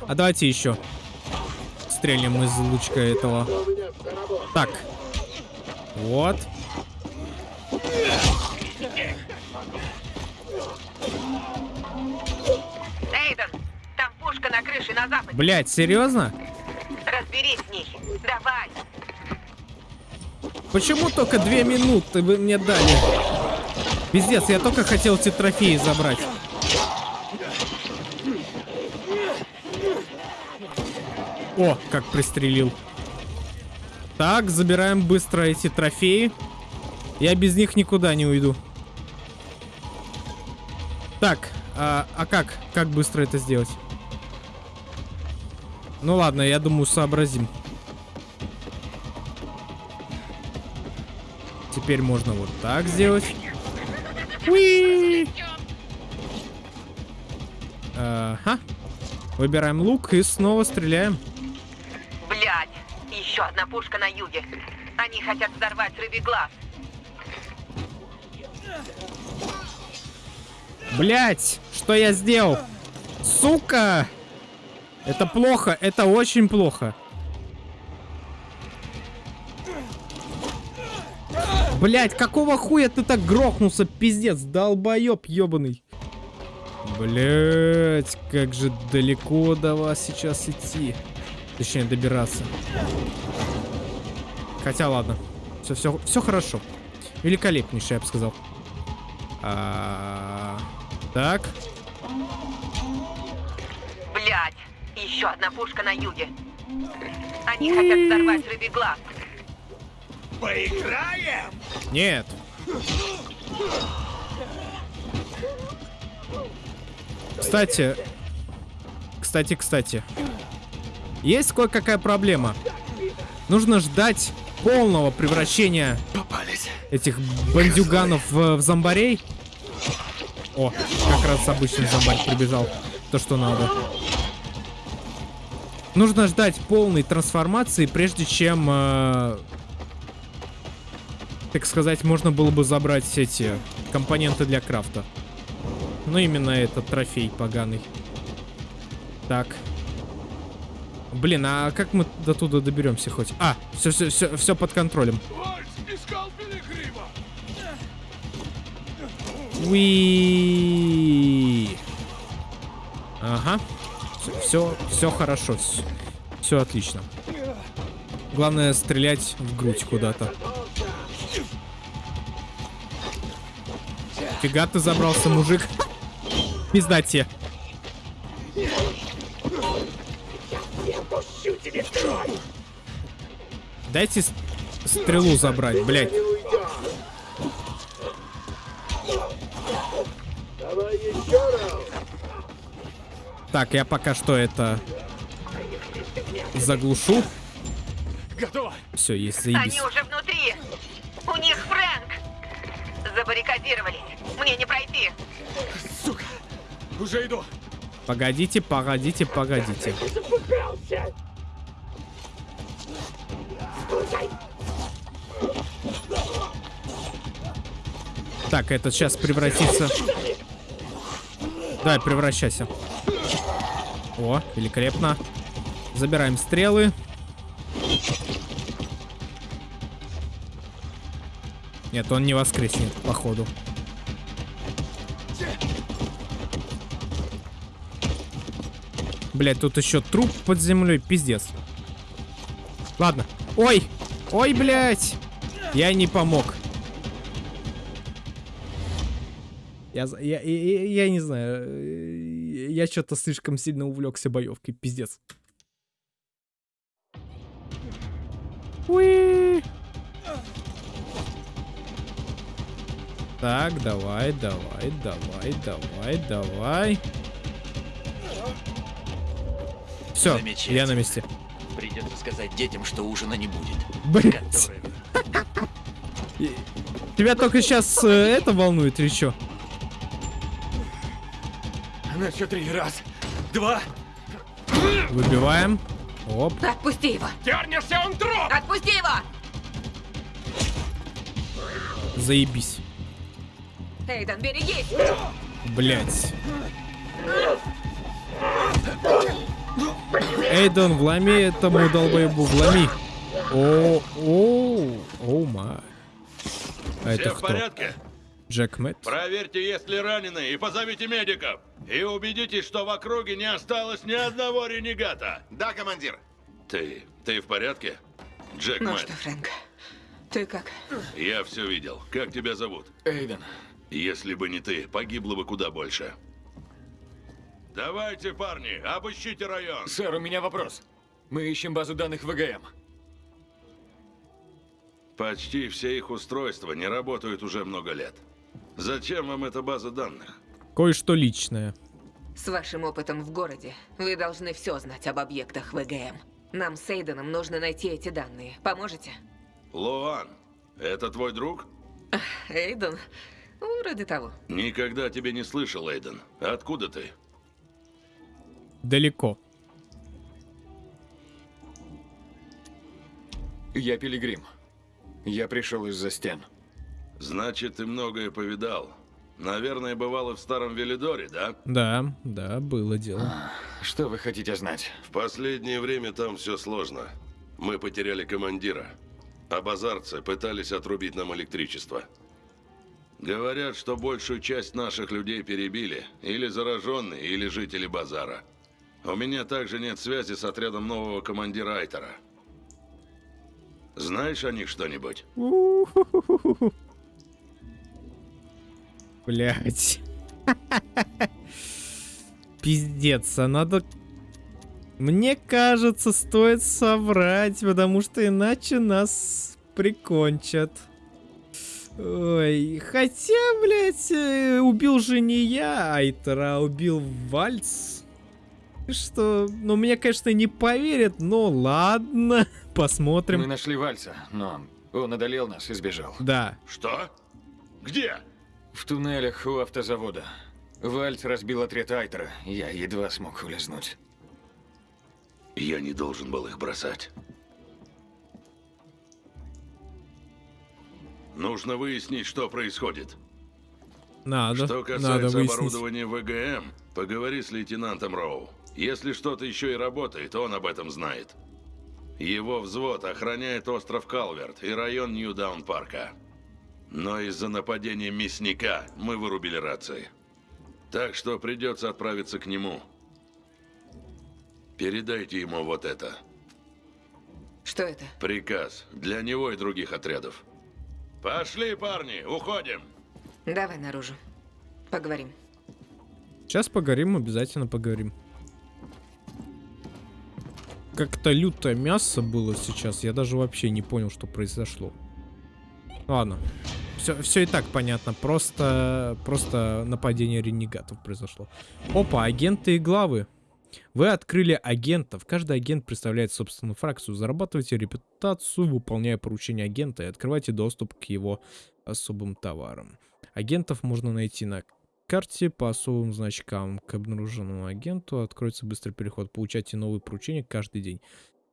А давайте еще стрельнем из лучка этого. Так. Вот. На западе. Блять, серьезно? Разберись с ней. Давай. Почему только две минуты вы мне дали? Пиздец, я только хотел эти трофеи забрать. О, как пристрелил. Так, забираем быстро эти трофеи. Я без них никуда не уйду. Так, а, а как? Как быстро это сделать? Ну ладно, я думаю, сообразим. Теперь можно вот так сделать. Уи! Ага. Выбираем лук и снова стреляем. Блядь, еще одна пушка на юге. Они хотят взорвать рыбий глаз. Блять, что я сделал? Сука! Это плохо, это очень плохо. Блять, какого хуя ты так грохнулся, пиздец, долбоеб ебаный. Блять, как же далеко до вас сейчас идти. Точнее, добираться. Хотя, ладно. Все, все, все хорошо. Великолепнейшее, я бы сказал. А, так. Еще одна пушка на юге. Они хотят взорвать рыбий глаз. Поиграем? Нет. Кстати, кстати, кстати, есть кое-какая проблема. Нужно ждать полного превращения Попались. этих бандюганов в, в зомбарей. О, как раз обычный зомбарь прибежал. То, что надо. Нужно ждать полной трансформации, прежде чем, э, так сказать, можно было бы забрать эти компоненты для крафта. Ну, именно этот трофей поганый. Так. Блин, а как мы до туда доберемся хоть? А, все, все, все, все под контролем. Уи. Ага. Все, все хорошо. Все, все отлично. Главное стрелять в грудь куда-то. Фига ты забрался, мужик. Пизда тебе. Дайте стрелу забрать, блядь. Давай еще раз. Так, я пока что это заглушу. Готово. Все, есть заебись. Они уже внутри. У них Фрэнк. Забаррикадировались. Мне не пройти. Сука. Уже иду. Погодите, погодите, погодите. Так, этот сейчас превратится. Давай, превращайся. О, великолепно. Забираем стрелы. Нет, он не воскреснет, походу. Блять, тут еще труп под землей, пиздец. Ладно. Ой! Ой, блядь! Я не помог. Я, я, я, я не знаю. Э, Я что-то слишком сильно увлекся боевкой, пиздец. Уи. Так, давай, давай, давай, давай, давай. Все, я на месте. Придется сказать детям, что ужина не будет. Блять. Тебя только сейчас это волнует или что? На счет три. Раз, два. Выбиваем. Оп. Отпусти его. Дернешься, он труп! Отпусти его. Заебись. Эйден, берегись. Блять. Эйден, вломи этому долбоебу, вломи. О, о, о, ма. А это Все в кто? порядке? Джек Мэтт? Проверьте, есть ли раненые, и позовите медиков. И убедитесь, что в округе не осталось ни одного ренегата. Да, командир. Ты, ты в порядке? Джек Ну Мэтт, что, Фрэнк, ты как? я все видел. Как тебя зовут? Эйден. Если бы не ты, погибло бы куда больше. Давайте, парни, обыщите район. Сэр, у меня вопрос. Мы ищем базу данных ВГМ. Почти все их устройства не работают уже много лет. Зачем вам эта база данных? Кое-что личное. С вашим опытом в городе вы должны все знать об объектах ВГМ. Нам с Эйденом нужно найти эти данные. Поможете? Луан, это твой друг? Эйден? Ну, Вроде того. Никогда тебя не слышал, Эйден. Откуда ты? Далеко. Я Пилигрим. Я пришел из-за стен. Значит, ты многое повидал. Наверное, бывал и в старом Велидоре, да? Да, да, было дело. Что вы хотите знать? В последнее время там все сложно. Мы потеряли командира. А базарцы пытались отрубить нам электричество. Говорят, что большую часть наших людей перебили. Или зараженные, или жители базара. У меня также нет связи с отрядом нового командира Айтера. Знаешь о них что-нибудь? Блять. Пиздец, а надо... Мне кажется, стоит соврать, потому что иначе нас прикончат. Ой, хотя, блядь, э, убил же не я Айтера, а убил Вальц. Что, ну, мне, конечно, не поверят, но ладно, посмотрим. Мы нашли Вальса, но он одолел нас и сбежал. Да. Что? Где? В туннелях у автозавода. Вальц разбил отряд Айтера. Я едва смог улизнуть. Я не должен был их бросать. Нужно выяснить, что происходит. Надо, Что надо касается выяснить. оборудования ВГМ, поговори с лейтенантом Роу. Если что-то еще и работает, он об этом знает. Его взвод охраняет остров Калверт и район Нью-Даун-парка. Но из-за нападения мясника мы вырубили рации. Так что придется отправиться к нему. Передайте ему вот это. Что это? Приказ для него и других отрядов. Пошли, парни, уходим. Давай наружу. Поговорим. Сейчас поговорим, обязательно поговорим. Как-то лютое мясо было сейчас, я даже вообще не понял, что произошло. Ладно, все, все и так понятно. Просто, просто нападение ренегатов произошло. Опа, агенты и главы. Вы открыли агентов. Каждый агент представляет собственную фракцию. Зарабатывайте репутацию, выполняя поручения агента и открывайте доступ к его особым товарам. Агентов можно найти на карте по особым значкам. К обнаруженному агенту откроется быстрый переход. Получайте новые поручения каждый день.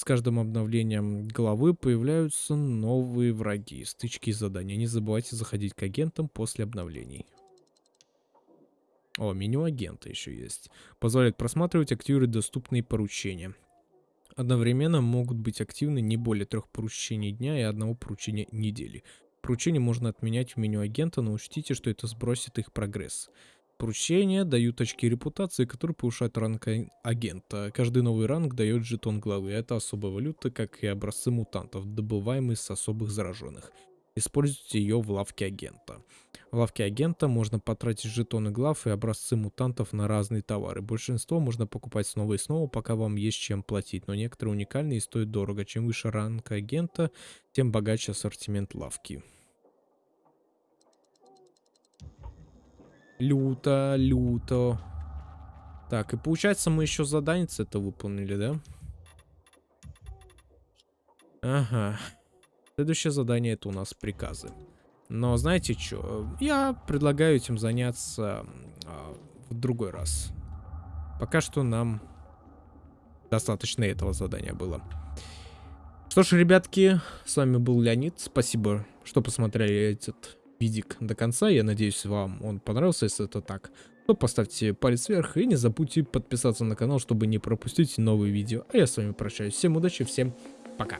С каждым обновлением главы появляются новые враги, стычки и задания. Не забывайте заходить к агентам после обновлений. О, меню агента еще есть. Позволяет просматривать, активировать доступные поручения. Одновременно могут быть активны не более трех поручений дня и одного поручения недели. Поручения можно отменять в меню агента, но учтите, что это сбросит их прогресс. Поручения дают очки репутации, которые повышают ранг агента. Каждый новый ранг дает жетон главы. Это особая валюта, как и образцы мутантов, добываемые с особых зараженных. Используйте ее в лавке агента. В лавке агента можно потратить жетоны глав и образцы мутантов на разные товары. Большинство можно покупать снова и снова, пока вам есть чем платить, но некоторые уникальные и стоят дорого. Чем выше ранг агента, тем богаче ассортимент лавки. Люто, люто. Так, и получается мы еще задание это выполнили, да? Ага. Следующее задание это у нас приказы. Но знаете что? Я предлагаю этим заняться а, в другой раз. Пока что нам достаточно этого задания было. Что ж, ребятки, с вами был Леонид. Спасибо, что посмотрели этот видик до конца. Я надеюсь, вам он понравился. Если это так, то поставьте палец вверх и не забудьте подписаться на канал, чтобы не пропустить новые видео. А я с вами прощаюсь. Всем удачи, всем пока.